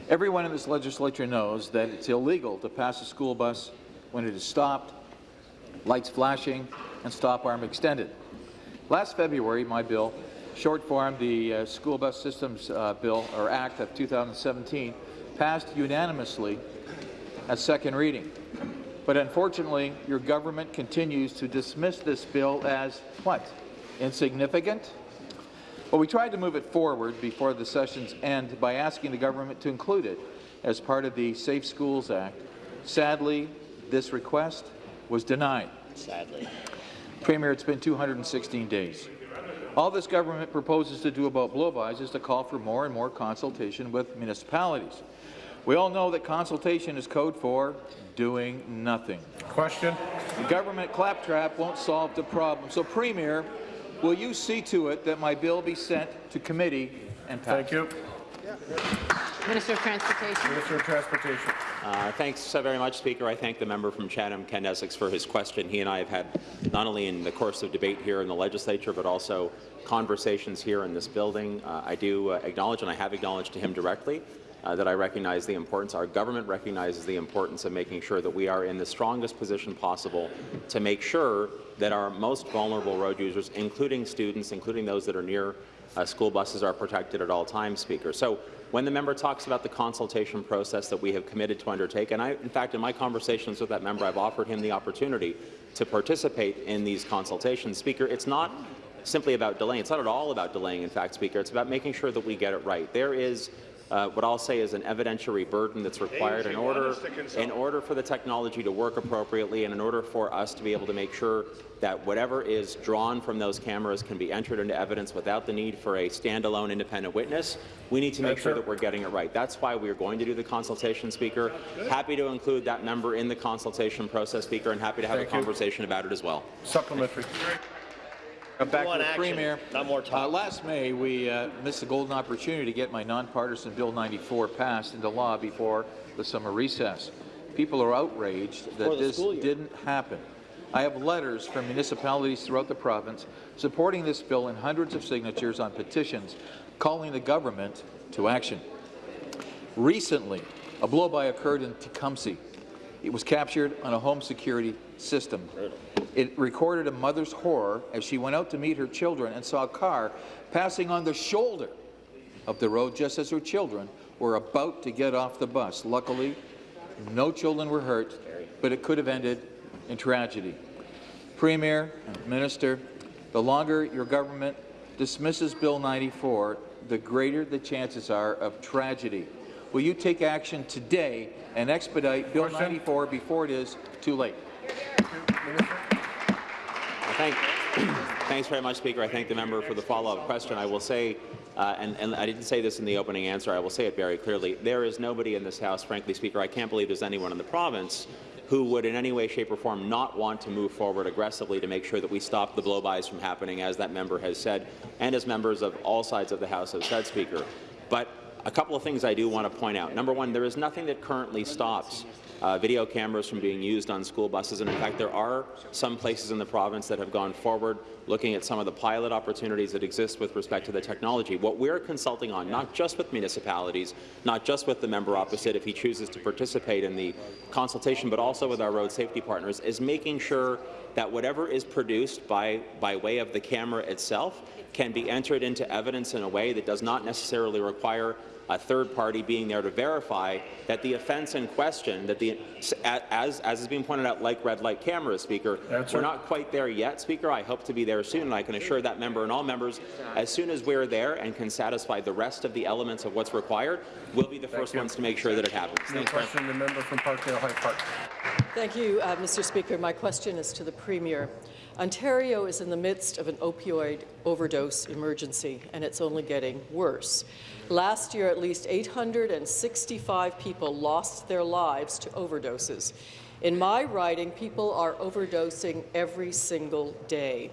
Everyone in this legislature knows that it's illegal to pass a school bus when it is stopped, lights flashing, and stop arm extended. Last February, my bill, short form the uh, School Bus Systems uh, Bill, or Act of 2017, passed unanimously at second reading. But unfortunately, your government continues to dismiss this bill as what? Insignificant? Well, we tried to move it forward before the session's end by asking the government to include it as part of the Safe Schools Act. Sadly, this request was denied. Sadly. Premier, it's been 216 days. All this government proposes to do about blow-bys is to call for more and more consultation with municipalities. We all know that consultation is code for doing nothing. Question. The government claptrap won't solve the problem. So, Premier, will you see to it that my bill be sent to committee and passed? Thank you. Minister of Transportation. Minister of Transportation. Uh, thanks uh, very much, Speaker. I thank the member from Chatham, Kent Essex, for his question. He and I have had, not only in the course of debate here in the legislature, but also conversations here in this building. Uh, I do uh, acknowledge, and I have acknowledged to him directly, uh, that I recognize the importance, our government recognizes the importance of making sure that we are in the strongest position possible to make sure that our most vulnerable road users, including students, including those that are near uh, school buses, are protected at all times, Speaker. So when the member talks about the consultation process that we have committed to undertake, and I, in fact, in my conversations with that member, I've offered him the opportunity to participate in these consultations. Speaker, it's not simply about delaying. It's not at all about delaying, in fact, Speaker. It's about making sure that we get it right. There is uh, what I'll say is an evidentiary burden that's required in order, in order for the technology to work appropriately and in order for us to be able to make sure that whatever is drawn from those cameras can be entered into evidence without the need for a standalone independent witness. We need to make sure that we're getting it right. That's why we're going to do the consultation, Speaker. Happy to include that member in the consultation process, Speaker, and happy to have Thank a you. conversation about it as well. Supplementary. Back the action, Premier. not more talk. Uh, last May, we uh, missed the golden opportunity to get my nonpartisan Bill 94 passed into law before the summer recess. People are outraged Before that this didn't happen. I have letters from municipalities throughout the province supporting this bill and hundreds of signatures on petitions calling the government to action. Recently, A blow-by occurred in Tecumseh. It was captured on a home security system. It recorded a mother's horror as she went out to meet her children and saw a car passing on the shoulder of the road just as her children were about to get off the bus. Luckily, no children were hurt, but it could have ended in tragedy. Premier and Minister, the longer your government dismisses Bill 94, the greater the chances are of tragedy. Will you take action today and expedite Bill 94 before it is too late? Thank, thanks very much, Speaker. I thank the member for the follow-up question. I will say, uh, and, and, I didn't say this in the opening answer, I will say it very clearly, there is nobody in this House, frankly, Speaker, I can't believe there's anyone in the province who would in any way, shape or form not want to move forward aggressively to make sure that we stop the blow-bys from happening, as that member has said, and as members of all sides of the House have said, Speaker. But a couple of things I do want to point out. Number one, there is nothing that currently stops uh, video cameras from being used on school buses. And in fact, there are some places in the province that have gone forward looking at some of the pilot opportunities that exist with respect to the technology. What we're consulting on, not just with municipalities, not just with the member opposite if he chooses to participate in the consultation, but also with our road safety partners, is making sure that whatever is produced by, by way of the camera itself can be entered into evidence in a way that does not necessarily require a third party being there to verify that the offence in question, that the as as is being pointed out, like red light cameras, Speaker, Answer. we're not quite there yet, Speaker. I hope to be there soon, and I can assure that member and all members, as soon as we're there and can satisfy the rest of the elements of what's required, we'll be the Thank first you. ones to make sure that it happens. New Thanks, question, the member from Parkdale High Park. Thank you, uh, Mr. Speaker. My question is to the Premier. Ontario is in the midst of an opioid overdose emergency, and it's only getting worse. Last year, at least 865 people lost their lives to overdoses. In my riding, people are overdosing every single day.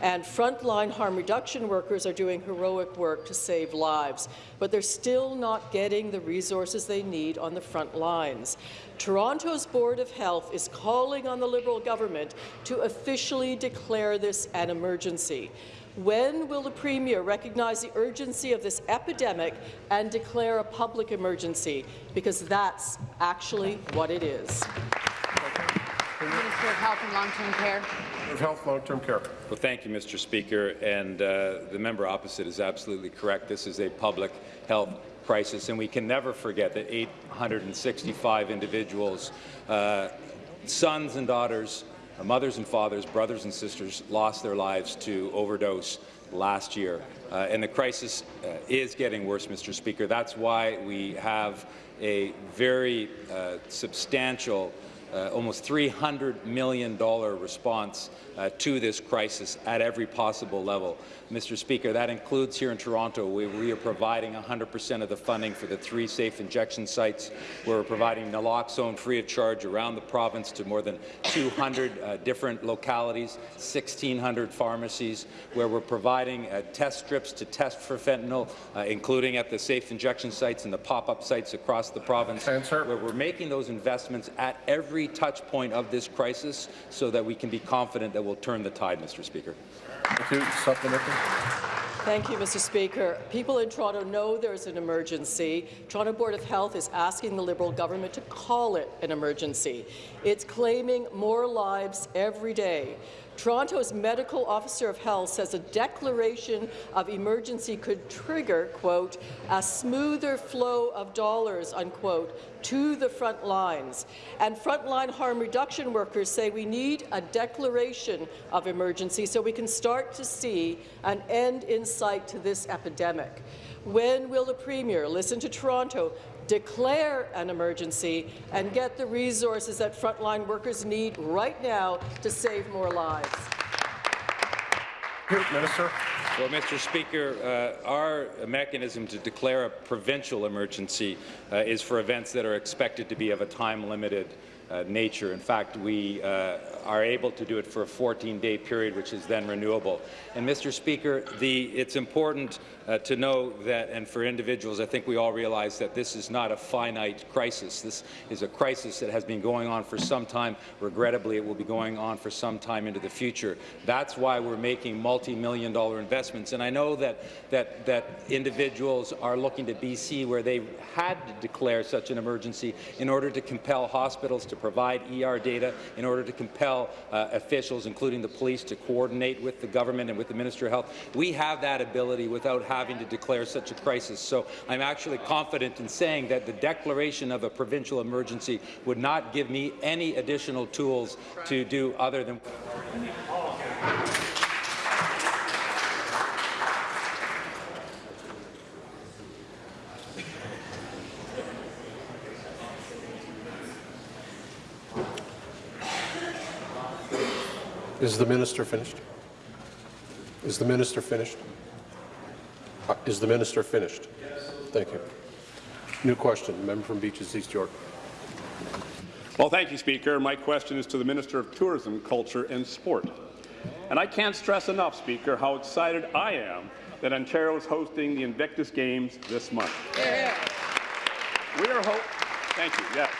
And frontline harm reduction workers are doing heroic work to save lives, but they're still not getting the resources they need on the front lines. Toronto's Board of Health is calling on the Liberal government to officially declare this an emergency. When will the Premier recognize the urgency of this epidemic and declare a public emergency? Because that's actually what it is. Minister of Health and Long-Term Care. Of Health, Long-Term Care. Well, thank you, Mr. Speaker. And uh, the member opposite is absolutely correct. This is a public health crisis, and we can never forget that 865 individuals, uh, sons and daughters, mothers and fathers, brothers and sisters, lost their lives to overdose last year. Uh, and the crisis uh, is getting worse, Mr. Speaker. That's why we have a very uh, substantial uh, almost $300 million response uh, to this crisis at every possible level. Mr. Speaker, that includes here in Toronto, we, we are providing 100% of the funding for the three safe injection sites. We're providing naloxone free of charge around the province to more than 200 uh, different localities, 1,600 pharmacies, where we're providing uh, test strips to test for fentanyl, uh, including at the safe injection sites and the pop-up sites across the province, Answer. where we're making those investments at every touch point of this crisis so that we can be confident that we'll turn the tide, Mr. Speaker. Thank you. Supplementary. Thank you, Mr. Speaker. People in Toronto know there's an emergency. Toronto Board of Health is asking the Liberal government to call it an emergency. It's claiming more lives every day. Toronto's medical officer of health says a declaration of emergency could trigger, quote, a smoother flow of dollars, unquote, to the front lines. And frontline harm reduction workers say we need a declaration of emergency so we can start to see an end in sight to this epidemic. When will the Premier listen to Toronto, declare an emergency, and get the resources that frontline workers need right now to save more lives? Minister. Well, Mr. Speaker, uh, our mechanism to declare a provincial emergency uh, is for events that are expected to be of a time-limited uh, nature. In fact, we uh, are able to do it for a 14-day period, which is then renewable. And, Mr. Speaker, the, it's important uh, to know that, and for individuals, I think we all realize that this is not a finite crisis. This is a crisis that has been going on for some time. Regrettably, it will be going on for some time into the future. That's why we're making multi-million dollar investments. And I know that, that, that individuals are looking to BC where they had to declare such an emergency in order to compel hospitals to provide ER data, in order to compel uh, officials, including the police, to coordinate with the government and with the Minister of Health. We have that ability without having to declare such a crisis. So I'm actually confident in saying that the declaration of a provincial emergency would not give me any additional tools to do other than Is the minister finished? Is the minister finished? Uh, Is the minister finished? Yes. Thank you. New question, member from Beaches East York. Well, thank you, Speaker. My question is to the Minister of Tourism, Culture and Sport. And I can't stress enough, Speaker, how excited I am that Ontario is hosting the Invictus Games this month. We are ho- thank you. Yes.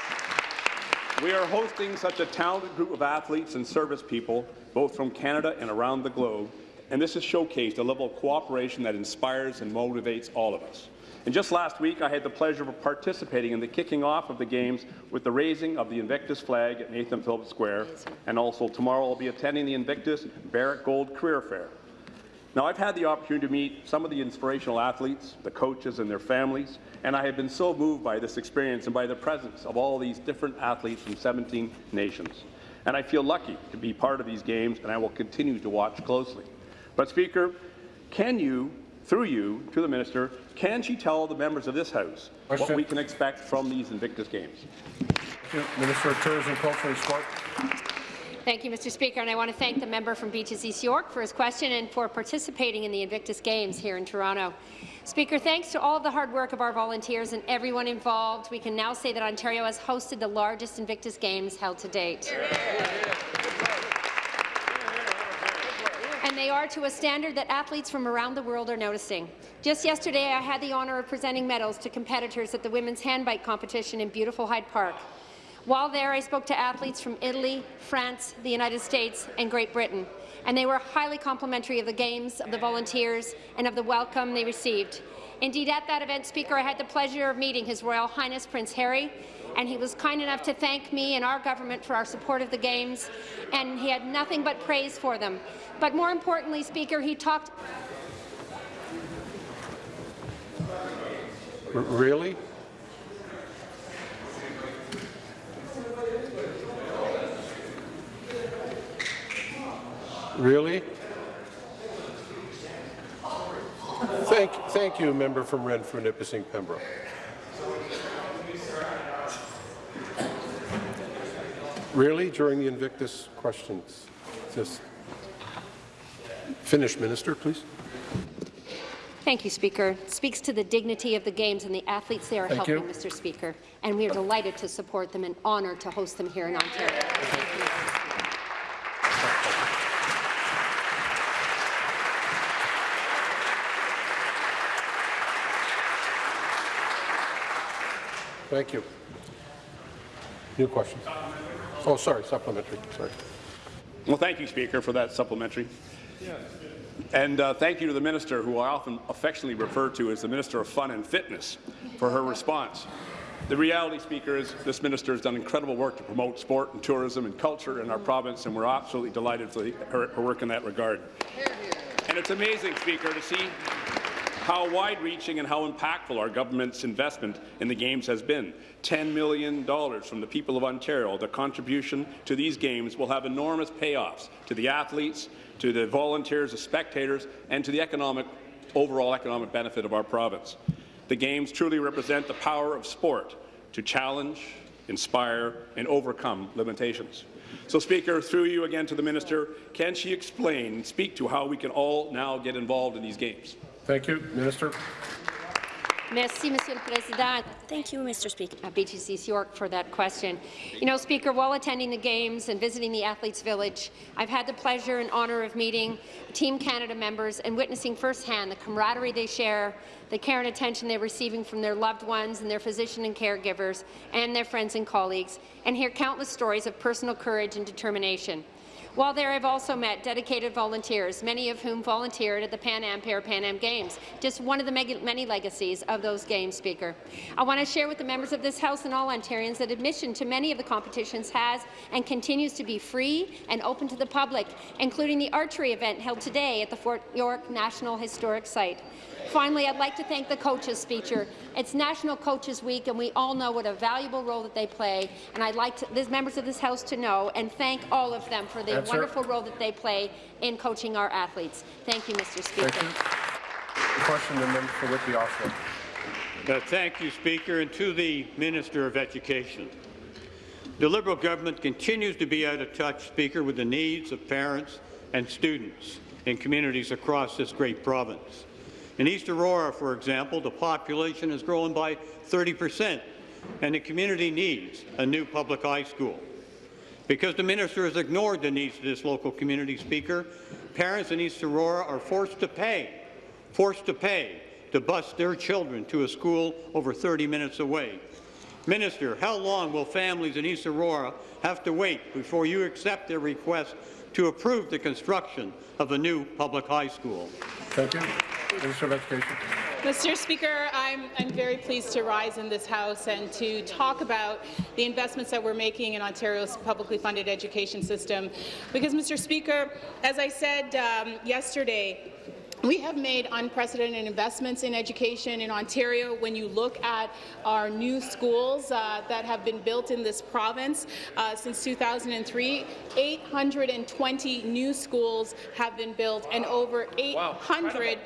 We are hosting such a talented group of athletes and service people, both from Canada and around the globe, and this has showcased a level of cooperation that inspires and motivates all of us. And just last week, I had the pleasure of participating in the kicking off of the Games with the raising of the Invictus flag at Nathan Phillips Square, and also tomorrow I'll be attending the Invictus Barrett Gold Career Fair. Now, I've had the opportunity to meet some of the inspirational athletes, the coaches and their families, and I have been so moved by this experience and by the presence of all these different athletes from 17 nations. And I feel lucky to be part of these games, and I will continue to watch closely. But, Speaker, can you, through you, to the minister, can she tell the members of this House what we can expect from these Invictus Games? Minister of Tourism, Culture and Sport. Thank you, Mr. Speaker, and I want to thank the member from Beaches East York for his question and for participating in the Invictus Games here in Toronto. Speaker, thanks to all of the hard work of our volunteers and everyone involved, we can now say that Ontario has hosted the largest Invictus Games held to date. And they are to a standard that athletes from around the world are noticing. Just yesterday, I had the honour of presenting medals to competitors at the women's handbike competition in beautiful Hyde Park. While there, I spoke to athletes from Italy, France, the United States, and Great Britain, and they were highly complimentary of the Games, of the volunteers, and of the welcome they received. Indeed, at that event, Speaker, I had the pleasure of meeting His Royal Highness Prince Harry, and he was kind enough to thank me and our government for our support of the Games, and he had nothing but praise for them. But more importantly, Speaker, he talked R- Really? Really? Thank, thank you, member from Renfrew, Nipissing, Pembroke. Really, during the Invictus questions? Just finish, Minister, please. Thank you, Speaker. It speaks to the dignity of the Games and the athletes they are Thank helping, you. Mr. Speaker, and we are delighted to support them and honoured to host them here in Ontario. Thank you. New question. Oh, sorry, supplementary. Sorry. Well, thank you, Speaker, for that supplementary. And uh, thank you to the minister, who I often affectionately refer to as the Minister of Fun and Fitness, for her response. The reality, Speaker, is this minister has done incredible work to promote sport and tourism and culture in our province, and we're absolutely delighted for her, her work in that regard. And it's amazing, Speaker, to see how wide-reaching and how impactful our government's investment in the Games has been. $10 million from the people of Ontario. The contribution to these Games will have enormous payoffs to the athletes, to the volunteers, the spectators, and to the economic, overall economic benefit of our province. The Games truly represent the power of sport to challenge, inspire, and overcome limitations. So, Speaker, through you again to the minister, can she explain and speak to how we can all now get involved in these Games? Thank you, Minister. Merci, Monsieur le Président. Thank you, Mr. Speaker. Uh, Beaches East York for that question. You know, Speaker, while attending the Games and visiting the Athletes Village, I've had the pleasure and honour of meeting Team Canada members and witnessing firsthand the camaraderie they share, the care and attention they're receiving from their loved ones and their physician and caregivers and their friends and colleagues, and hear countless stories of personal courage and determination. While there, I've also met dedicated volunteers, many of whom volunteered at the Pan Am Parapan Am Games, just one of the many legacies of those games, Speaker. I want to share with the members of this House and all Ontarians that admission to many of the competitions has and continues to be free and open to the public, including the archery event held today at the Fort York National Historic Site. Finally, I'd like to thank the coaches, Speaker. It's National Coaches Week, and we all know what a valuable role that they play. And I'd like to, the members of this House to know and thank all of them for the Answer. wonderful role that they play in coaching our athletes. Thank you, Mr. Speaker. Thank you. The question, the member for Whitby Oshawa. Uh, thank you, Speaker, and to the Minister of Education. The Liberal government continues to be out of touch, Speaker, with the needs of parents and students in communities across this great province. In East Aurora, for example, the population has grown by 30 percent, and the community needs a new public high school. Because the minister has ignored the needs of this local community, Speaker, parents in East Aurora are forced to pay, forced to pay to bus their children to a school over 30 minutes away. Minister, how long will families in East Aurora have to wait before you accept their request to approve the construction of a new public high school? Thank you. Minister of Education. Mr. Speaker, I'm, I'm very pleased to rise in this House and to talk about the investments that we're making in Ontario's publicly funded education system. Because, Mr. Speaker, as I said um, yesterday, we have made unprecedented investments in education in Ontario. When you look at our new schools uh, that have been built in this province uh, since 2003, 820 new schools have been built and over 800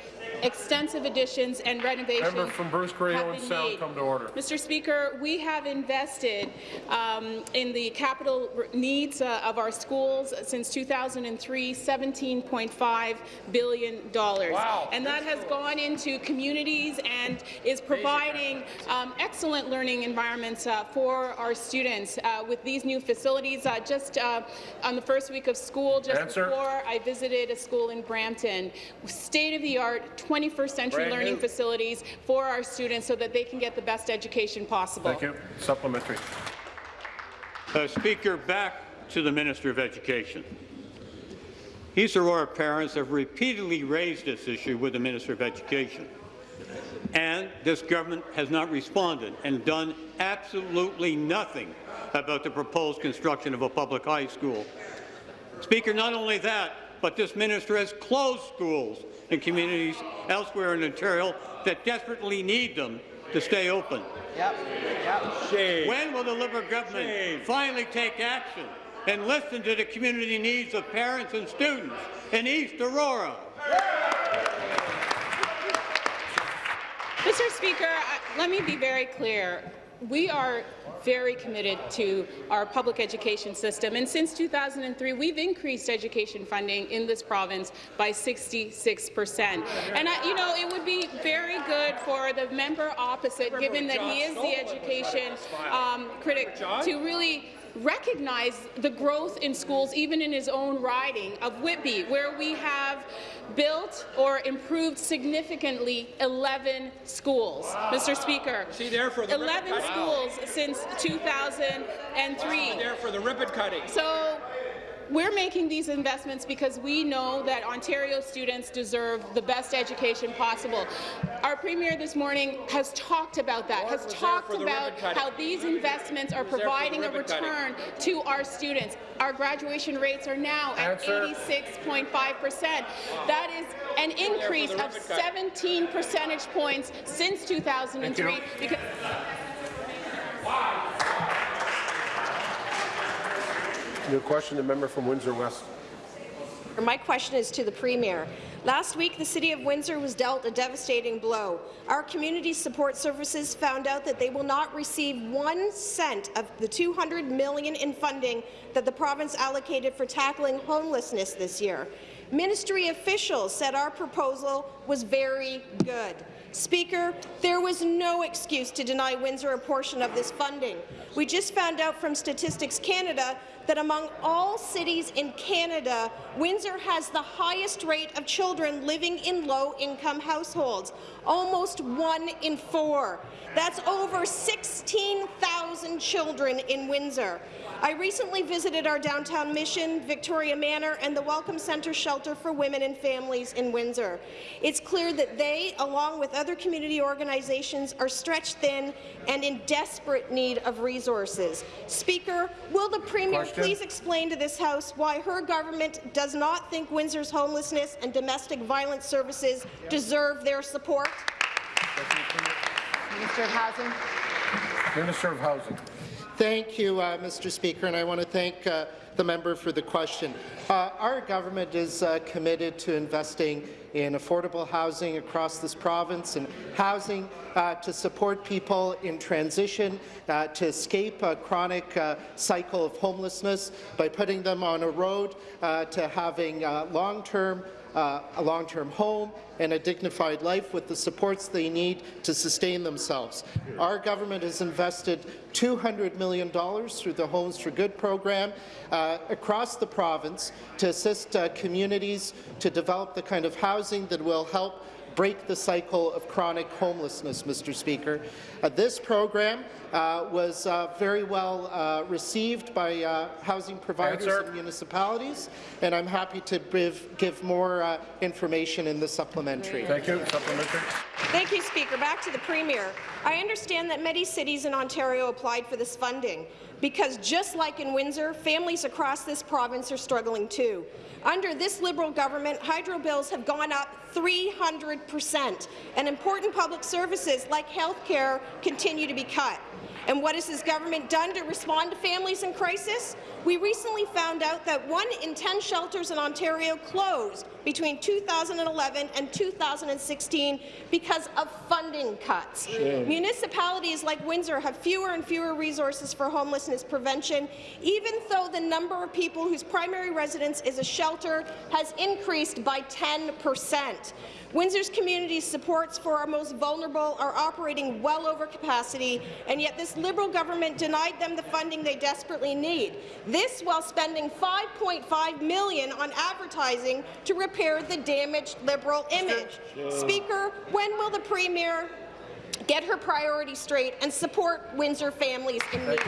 extensive additions and renovations Member from Bruce have been Sound made. come to order. Mr. Speaker, we have invested um, in the capital needs uh, of our schools since 2003, $17.5 billion. Wow. And that has gone into communities and is providing um, excellent learning environments uh, for our students. Uh, with these new facilities, uh, just uh, on the first week of school, just Answer. before I visited a school in Brampton, state-of-the-art 21st century Brand learning new. facilities for our students so that they can get the best education possible. Thank you. Supplementary. Uh, Speaker, back to the Minister of Education. East Aurora parents have repeatedly raised this issue with the Minister of Education, and this government has not responded and done absolutely nothing about the proposed construction of a public high school. Speaker, not only that, but this minister has closed schools in communities elsewhere in Ontario that desperately need them to stay open. Yep. Yep. When will the Liberal government finally take action and listen to the community needs of parents and students in East Aurora? Mr. Speaker, let me be very clear. We are very committed to our public education system, and since 2003, we've increased education funding in this province by 66 percent. And I, you know, it would be very good for the member opposite, given that he is the education um, critic, to really recognize the growth in schools, even in his own riding of Whitby, where we have built or improved significantly 11 schools. Mr. Speaker, See there for the ribbon 11 schools since 2003. There for the ribbon cutting. So we're making these investments because we know that Ontario students deserve the best education possible. Our Premier this morning has talked about that, has was there talk for the about how these investments are was there for the providing a return to our students. Our graduation rates are now at 86.5 percent. That is an increase of 17 percentage points since 2003. Thank Because New question, the member from Windsor West. My question is to the Premier. Last week, the City of Windsor was dealt a devastating blow. Our community support services found out that they will not receive one cent of the 200 million in funding that the province allocated for tackling homelessness this year. Ministry officials said our proposal was very good. Speaker, there was no excuse to deny Windsor a portion of this funding. We just found out from Statistics Canada that among all cities in Canada, Windsor has the highest rate of children living in low-income households, almost one in four. That's over 16,000 children in Windsor. I recently visited our downtown mission, Victoria Manor, and the Welcome Centre Shelter for Women and Families in Windsor. It's clear that they, along with other community organizations, are stretched thin and in desperate need of resources. Speaker, will the Premier Question. please explain to this House why her government does not think Windsor's homelessness and domestic violence services deserve their support? Minister of Housing. Minister of Housing. Thank you, uh, Mr. Speaker, and I want to thank uh, the member for the question. Uh, our government is uh, committed to investing in affordable housing across this province and housing uh, to support people in transition uh, to escape a chronic cycle of homelessness by putting them on a road to having long-term uh, a long-term home and a dignified life with the supports they need to sustain themselves. Our government has invested $200 million through the Homes for Good program uh, across the province to assist uh, communities to develop the kind of housing that will help break the cycle of chronic homelessness, Mr. Speaker. Uh, this program uh, was uh, very well uh, received by uh, housing providers Answer. and municipalities, and I'm happy to give, give more uh, information in the supplementary. Thank you. Supplementary. Thank you, Speaker. Back to the Premier. I understand that many cities in Ontario applied for this funding because, just like in Windsor, families across this province are struggling too. Under this Liberal government, hydro bills have gone up 300 percent, and important public services like health care continue to be cut. And what has this government done to respond to families in crisis? We recently found out that one in 10 shelters in Ontario closed between 2011 and 2016 because of funding cuts. Shame. Municipalities like Windsor have fewer and fewer resources for homelessness prevention, even though the number of people whose primary residence is a shelter has increased by 10 percent. Windsor's community supports for our most vulnerable are operating well over capacity, and yet this Liberal government denied them the funding they desperately need. This while spending 5.5 million on advertising to repair the damaged Liberal image. Speaker, when will the Premier get her priorities straight and support Windsor families in need?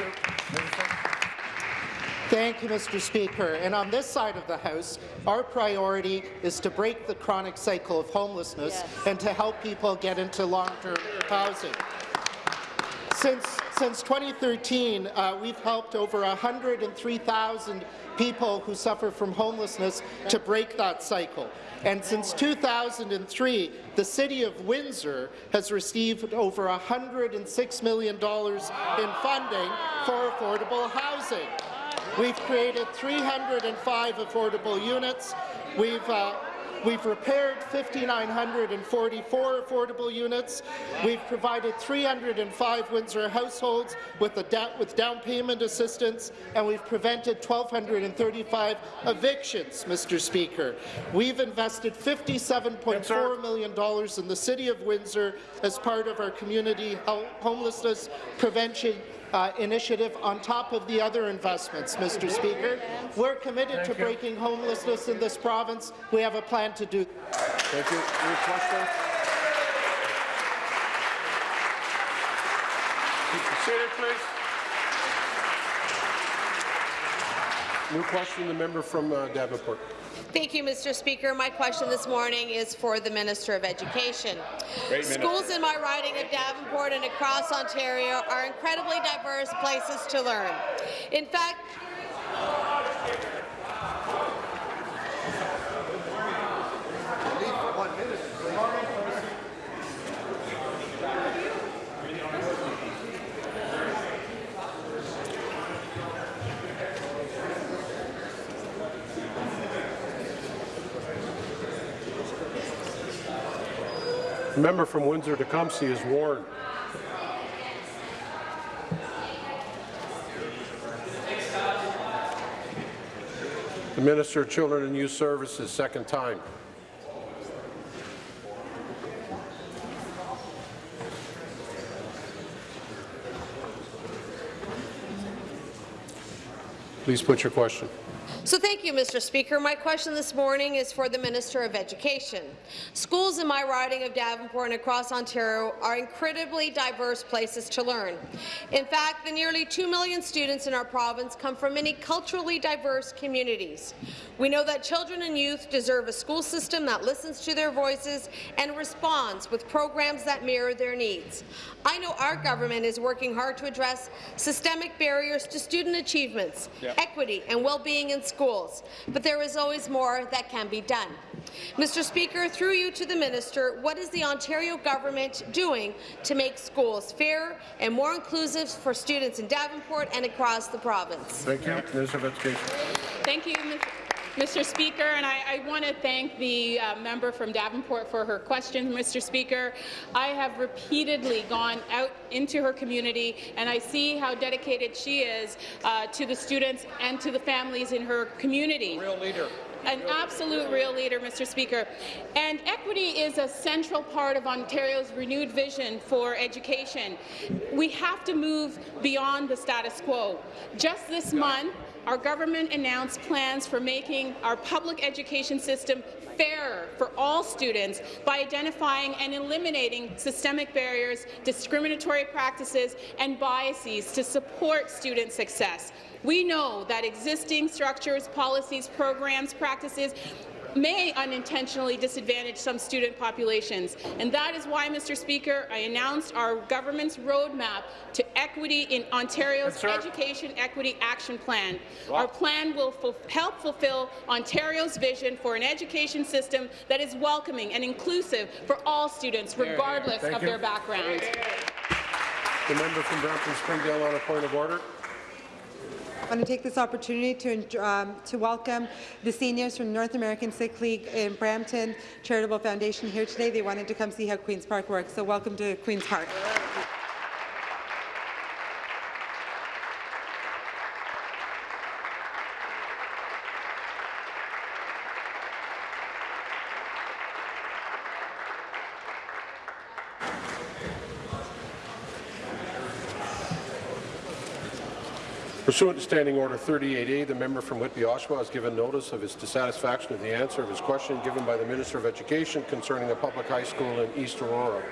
Thank you, Mr. Speaker. And on this side of the House, our priority is to break the chronic cycle of homelessness Yes. and to help people get into long-term housing. Since, since 2013, uh, we've helped over 103,000 people who suffer from homelessness to break that cycle. And since 2003, the City of Windsor has received over $106 million in funding for affordable housing. We've created 305 affordable units. We've uh, We've repaired 5,944 affordable units. We've provided 305 Windsor households with, a da with down payment assistance, and we've prevented 1,235 evictions, Mr. Speaker. We've invested $57.4 million in the City of Windsor as part of our community homelessness prevention uh, initiative on top of the other investments, Mr. Speaker. We're committed Thank to you. breaking homelessness in this province. We have a plan to do Thank you. New question? Keep please. New question, the member from uh, Davenport. Thank you, Mr. Speaker. My question this morning is for the Minister of Education. Great. Schools in my riding of Davenport and across Ontario are incredibly diverse places to learn. In fact, Member from Windsor-Tecumseh is warned. The Minister of Children and Youth Services, second time. Please put your question. So thank you, Mr. Speaker. My question this morning is for the Minister of Education. Schools in my riding of Davenport and across Ontario are incredibly diverse places to learn. In fact, the nearly 2 million students in our province come from many culturally diverse communities. We know that children and youth deserve a school system that listens to their voices and responds with programs that mirror their needs. I know our government is working hard to address systemic barriers to student achievements, Yep. equity and well-being in schools, but there is always more that can be done. Mr. Speaker, through you to the minister, what is the Ontario government doing to make schools fairer and more inclusive for students in Davenport and across the province? Thank you. Minister of Education. Thank you, Ms. Mr. Speaker, and I, I want to thank the uh, member from Davenport for her question, Mr. Speaker. I have repeatedly gone out into her community, and I see how dedicated she is uh, to the students and to the families in her community. Real leader an absolute real leader, Mr. Speaker. And equity is a central part of Ontario's renewed vision for education. We have to move beyond the status quo. Just this month, our government announced plans for making our public education system fairer for all students by identifying and eliminating systemic barriers, discriminatory practices, and biases to support student success. We know that existing structures, policies, programs, practices may unintentionally disadvantage some student populations. And that is why, Mr. Speaker, I announced our government's roadmap to equity in Ontario's Education Equity Action Plan. Our plan will ful help fulfill Ontario's vision for an education system that is welcoming and inclusive for all students, regardless of you. their background. The member from Brampton Springdale on a point of order. I want to take this opportunity to, um, to welcome the seniors from North American Sikh League in Brampton Charitable Foundation here today. They wanted to come see how Queen's Park works, so welcome to Queen's Park. Pursuant to Standing Order 38A, the member from Whitby Oshawa has given notice of his dissatisfaction of the answer of his question given by the Minister of Education concerning a public high school in East Aurora.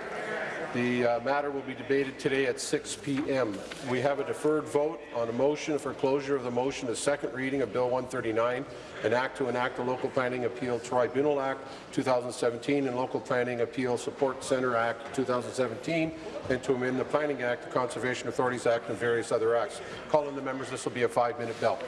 The uh, matter will be debated today at 6 p.m. We have a deferred vote on a motion for closure of the motion to second reading of Bill 139, an act to enact the Local Planning Appeal Tribunal Act 2017 and Local Planning Appeal Support Centre Act 2017, and to amend the Planning Act, the Conservation Authorities Act, and various other acts. Calling the members, this will be a five-minute bell.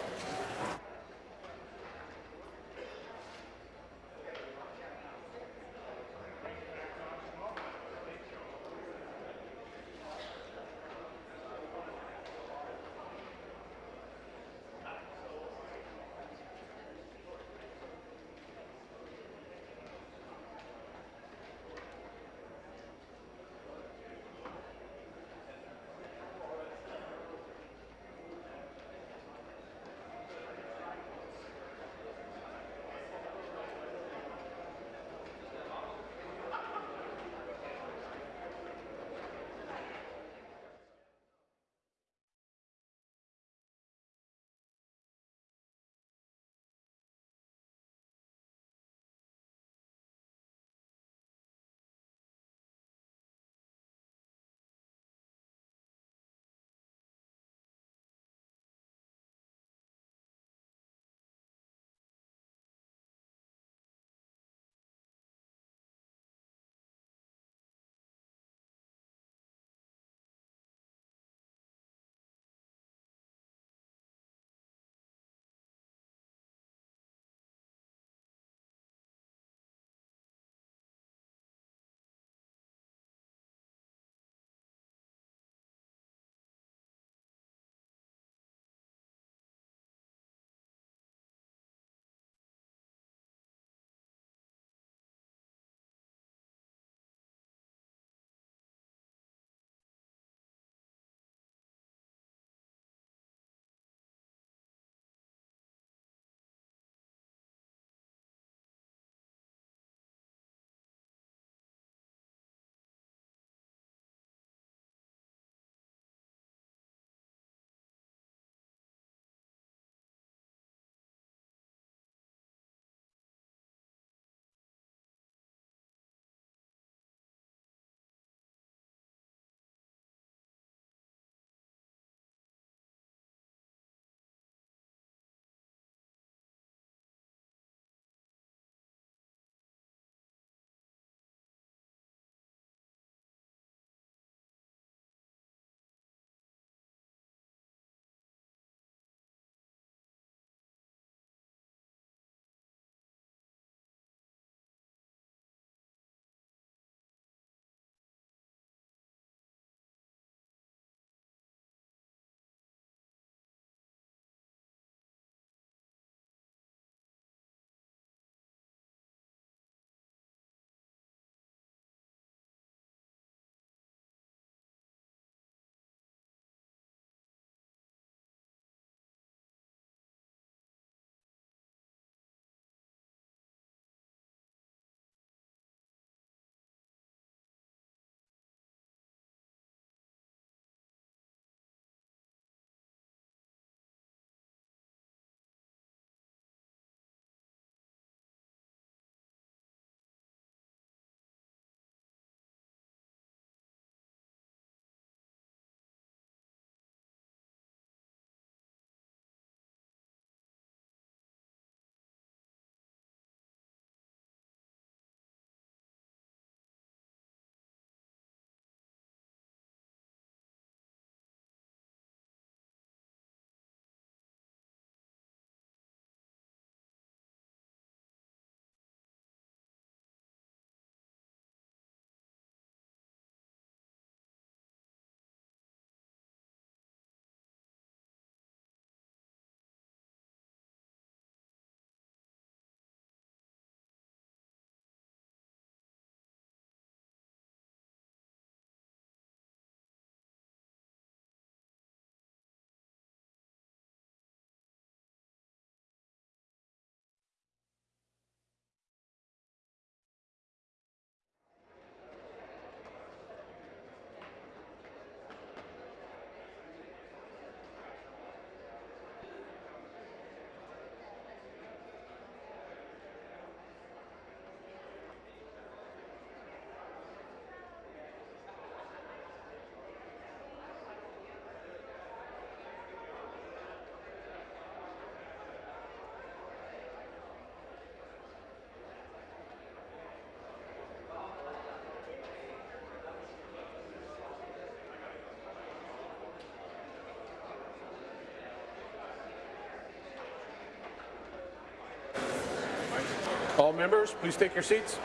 All members, please take your seats.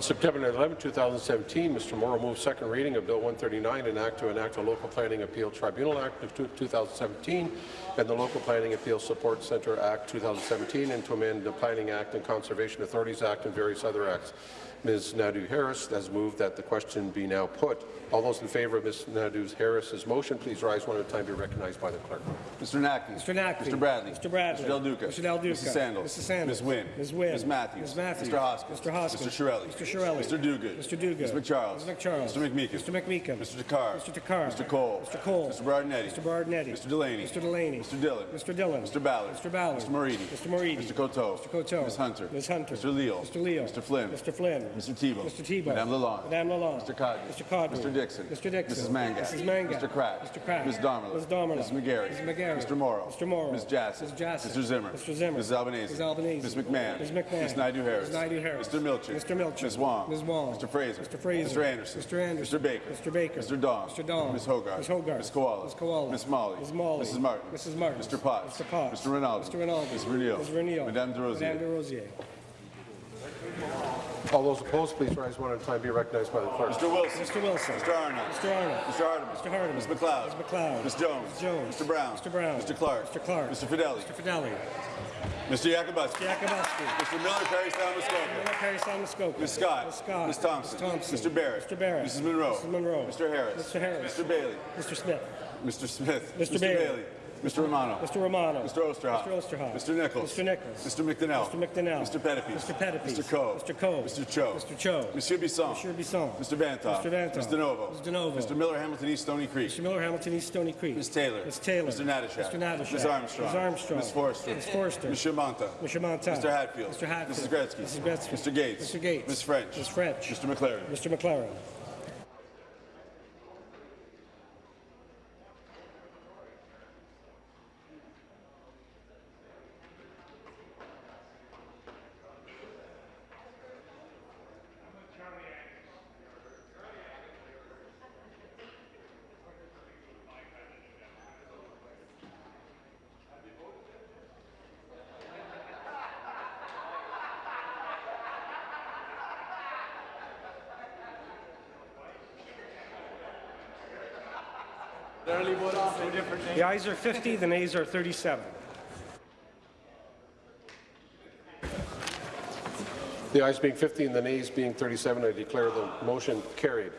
On September 11, 2017, Mr. Mauro moved second reading of Bill 139, an act to enact a Local Planning Appeal Tribunal Act of 2017 and the Local Planning Appeal Support Centre Act 2017 and to amend the Planning Act and Conservation Authorities Act and various other acts. Ms. Naidu Harris has moved that the question be now put. All those in favour of Ms. Naidu Harris's motion, please rise one at a time to be recognized by the clerk. Mr. Naqvi. Mr. Naqvi. Mr. Bradley. Mr. Bradley. Mr. Del Duca. Mr. Del Duca. Mrs. Sandals. Mrs. Sandals. Ms. Wynne. Ms. Wynne. Ms. Matthews. Ms. Matthews. Mr. Hoskins. Mr. Hoskins. Mr. Chiarelli. Mr. Chiarelli. Mr. Duguid. Mr. Duguid. Ms. McCharles. Ms. McCharles. Mr. McMeekin. Mr. McMeekin. Mr. Takhar. Mr. Takhar. Mr. Colle. Mr. Colle. Mr. Berardinetti. Mr. Berardinetti. Mr. Delaney. Mr. Delaney. Mr. Dhillon. Mr. Dhillon. Mr. Ballard. Mr. Ballard. Mr. Moridi. Mr. Moridi. Mr. Coteau. Mr. Coteau. Ms. Hunter. Ms. Hunter. Mr. Leal. Mr. Leal. Mr. Flynn. Mr. Flynn. Mr. Thibeault. Mr. Thibeault. Madame Lalonde. Madame Lalonde. Mr. Codney. Mr. Codney. Mr. Dickson. Mr. Dickson. Mrs. Mangat. Mrs. Mangat. Mr. Crack. Mr. Crack. Ms. Damerla. Ms. Damerla. Ms. McGarry. Ms. McGarry. Mr. Mauro. Mr. Mauro. Ms. Jassy. Ms. Jassy. Mr. Zimmer. Mr. Zimmer. Ms. Albanese. Ms. Albanese. Ms. McMahon. Ms. McMahon. Ms. Naidu Harris. Ms. Naidu Harris. Mr. Milczyn. Mr. Milczyn. Ms. Wong. Ms. Wong. Mr. Fraser. Mr. Fraser. Mr. Anderson. Mr. Anderson. Mr. Baker. Mr. Baker. Mr. Dong. Mr. Dong. Ms. Hogarth. Ms. Hogarth. Ms. Kiwala. Ms. Kiwala. Ms. Malhi. Ms. Malhi. Mrs. Martin. Mrs. Martin. Mr. Potts. Mr. Potts. Mr. Rinaldi. Mr. Rinaldi. Ms. Vernile. Ms. Vernile. Madame Des Rosiers. Madame Des Rosiers. All those opposed, please rise one at a time be recognized by the clerk. Mr. Wilson. Mr. Wilson. Mr. Arnott. Mr. Arnott. Mr. Hardeman. Mr. Hardeman. Ms. MacLeod. Ms. MacLeod. Ms. Jones. Ms. Jones. Mr. Brown. Mr. Brown. Mr. Clark. Mr. Clark. Mr. Fedeli. Mr. Fedeli. Mr. Yakabuski. Yakabuski. Mr. Miller, Parry, Sound, Miller, Parry, Sound, Muskoka. Ms. Scott. Ms. Scott. Ms. Thompson. Ms. Thompson. Mr. Barrett. Mr. Barrett. Mrs. Munro. Mrs. Munro. Mr. Harris. Mr. Harris. Mr. Bailey. Mr. Smith. Mr. Smith. Mr. Bailey. Mr. Romano. Mr. Romano. Mr. Oosterhoff. Mr. Oosterhoff. Mr. Nichols. Mr. Nichols. Mr. McDonnell. Mr. McDonnell. Mr. Pettipe. Mr. Pettipe. Mr. Coe. Mr. Coe. Mr. Cho. Mr. Cho. Monsieur Bisson. Monsieur Bisson. Mr. Vanthof. Mr. Vanthof. Mr. Novo. Mr. Novo. Mr. Miller, Hamilton East, Stoney Creek. Mr. Miller, Hamilton East, Stoney Creek. Ms. Taylor. Ms. Taylor. Mr. Natyshak. Mr. Natyshak. Ms. Armstrong. Ms. Armstrong. Ms. Forster. Ms. Forster. Mr. Mantha. Mr. Mantha. Mr. Hatfield. Mr. Hatfield. Mrs. Gretzky. Mrs. Gretzky. Mr. Gates. Mr. Gates. Ms. French. Ms. French. Mr. McLaren. Mr. McLaren. The ayes are 50, the nays are 37. The ayes being 50 and the nays being 37, I declare the motion carried.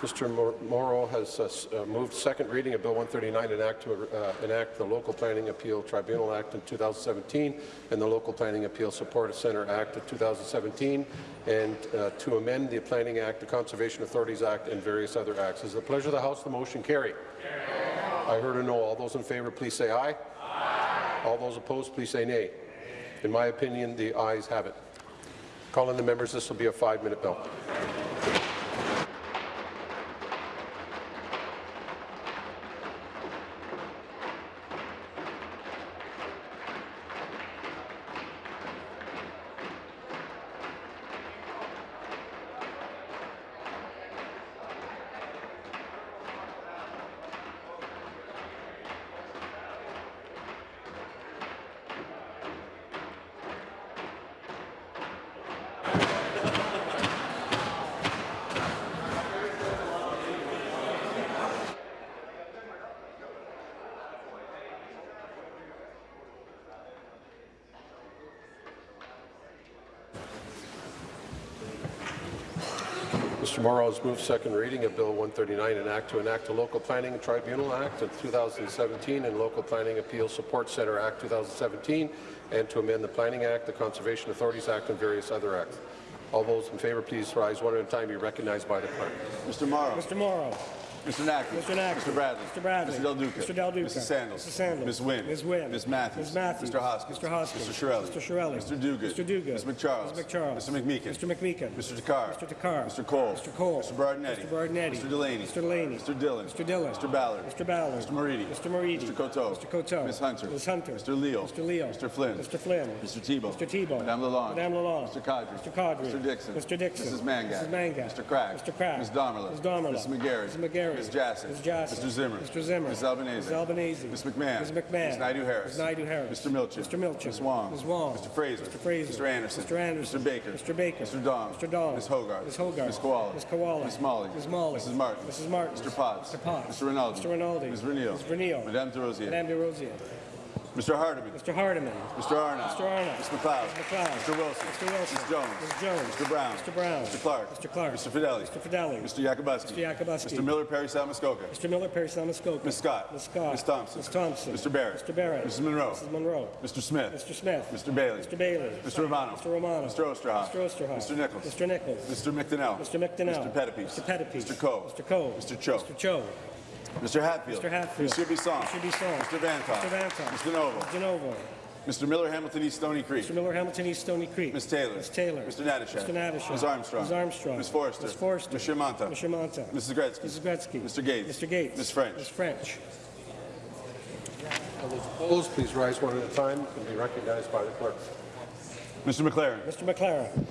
Mr. Mauro has uh, uh, moved second reading of Bill 139, enact, to, uh, enact the Local Planning Appeal Tribunal Act in 2017 and the Local Planning Appeal Support Center Act of 2017, and uh, to amend the Planning Act, the Conservation Authorities Act, and various other acts. Is it the pleasure of the House the motion carried? I heard a no. All those in favour, please say aye. Aye. All those opposed, please say nay. In my opinion, the ayes have it. Calling the members, this will be a five-minute bill. Mr. Mauro has moved second reading of Bill 139, an act to enact a Local Planning Tribunal Act of 2017 and Local Planning Appeal Support Center Act 2017, and to amend the Planning Act, the Conservation Authorities Act, and various other acts. All those in favour, please rise one at a time. Be recognized by the clerk. Mr. Mauro. Mr. Mauro. Mr. Naqvi. Mr. Naqvi. Mr. Bradley. Mr. Bradley. Mr. Del Duca. Mr. Del Duca. Mrs. Sandals. Mrs. Sandals. Ms. Wynne. Ms. Wynne. Ms. Matthews. Ms. Matthews. Mr. Hoskins. Mr. Hoskins. Mr. Chiarelli. Mr. Chiarelli. Mr. Duguid. Mr. Duguid. Ms. McCharles. Ms. McCharles. Mr. McMeekin. Mr. McMeekin. Mr. Takhar. Mr. Takhar. Mr. Colle. Mr. Colle. Mr. Berardinetti. Mr. Berardinetti. Mr. Delaney. Mr. Delaney. Mr. Dhillon. Mr. Dhillon. Mr. Ballard. Mr. Ballard. Mr. Moridi. Mr. Moridi. Mr. Coteau. Mr. Coteau. Ms. Hunter. Ms. Hunter. Mr. Leo. Mr. Leo. Mr. Flynn. Mr. Flynn. Mr. Thibeault. Mr. Thibeault. Madame Lalonde. Madame Lalonde. Mr. Qaadri. Mr. Qaadri. Mr. Dickson. Mr. Dickson. Mrs. Mangat. Mrs. Mangat. Mr. Crack. Mr. Crack. Ms. Damerla. Ms. Damerla. Ms. McGarry. Ms. McGarry. Ms. Jassy. Ms. Jassy. Mr. Zimmer. Mr. Zimmer. Ms. Albanese. Ms. Albanese. Ms. McMahon. Ms. McMahon. Ms. Naidu-Harris. Ms. Naidu-Harris. Mr. Milczyn. Mr. Milczyn. Ms. Wong. Ms. Wong. Mr. Fraser. Mr. Fraser. Mr. Anderson. Mr. Anderson. Mr. Baker. Mr. Baker. Mr. Dong. Mr. Dong. Ms. Hogarth. Ms. Hogarth. Ms. Kiwala. Ms. Kiwala. Ms. Malhi. Ms. Malhi. Mrs. Martin. Mrs. Martin. Mr. Potts. Mr. Potts. Mr. Rinaldi. Mr. Rinaldi. Ms. Vernile. Ms. Vernile. Madame Des Rosiers. Madame Des Rosiers. Mr. Hardeman. Mr. Hardeman. Mr. Arnott. Mr. Arnott. Mr. McLeod. Mr. McLeod. Mr. Wilson. Mr. Wilson. Ms. Jones. Ms. Jones. Mr. Brown. Mr. Brown. Mr. Clark. Mr. Clark. Mr. Fedeli. Mr. Fedeli. Mr. Yakabuski. Mr. Yakabuski. Mr. Miller Parry Sound-Muskoka. Mr. Miller, Parry Sound-Muskoka. Ms. Scott. Ms. Scott. Ms. Thompson. Ms. Thompson. Mr. Barrett. Mr. Barrett. Mrs. Munro. Mrs. Munro. Mr. Smith. Mr. Smith. Mr. Bailey. Mr. Bailey. Mr. Romano. Mr. Romano. Mr. Oosterhoff. Mr. Oosterhoff. Mr. Nichols. Mr. Nichols. Mr. McDonnell. Mr. McDonnell. Mr. Pettapiece. Mr. Pettapiece. Mr. Coe. Mr. Coe. Mr. Cho. Mr. Cho. Mr. Hatfield. Mr. Hatfield. Mr. Bisson. Mr. Bisson. Mr. Vanthof. Mr. Vanthof. Mr. Novo. Mr. Novo. Mr. Miller Hamilton East Stoney Creek. Mr. Miller, Hamilton East, Stoney Creek. Ms. Taylor. Ms. Taylor. Mr. Natyshak. Mr. Natyshak. Ms. Armstrong. Ms. Armstrong. Ms. Forster. Ms. Forster. Ms. Shermanta. Ms. Shermanta. Mrs. Gretzky. Mrs. Gretzky. Mr. Gates. Mr. Gates. Ms. French. Ms. French. All those opposed, please rise one at a time and be recognized by the clerk. Mr. McLaren. Mr. McLaren.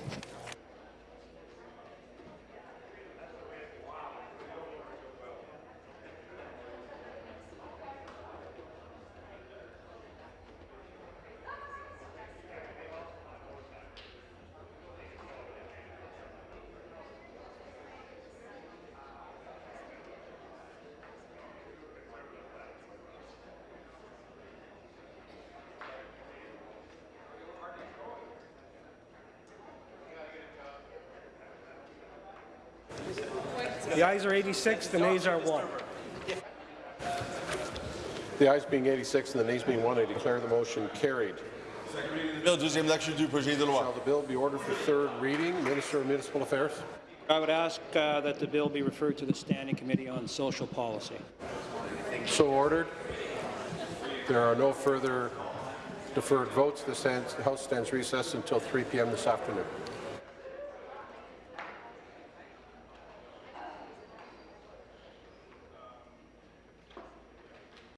The ayes are 86, the nays are 1. The ayes being 86 and the nays being 1, I declare the motion carried. Bill, deuxième lecture du projet de loi. Shall the bill be ordered for third reading? Minister of Municipal Affairs. I would ask uh, that the bill be referred to the Standing Committee on Social Policy. So ordered. There are no further deferred votes. The the House stands recessed until 3 p.m. this afternoon.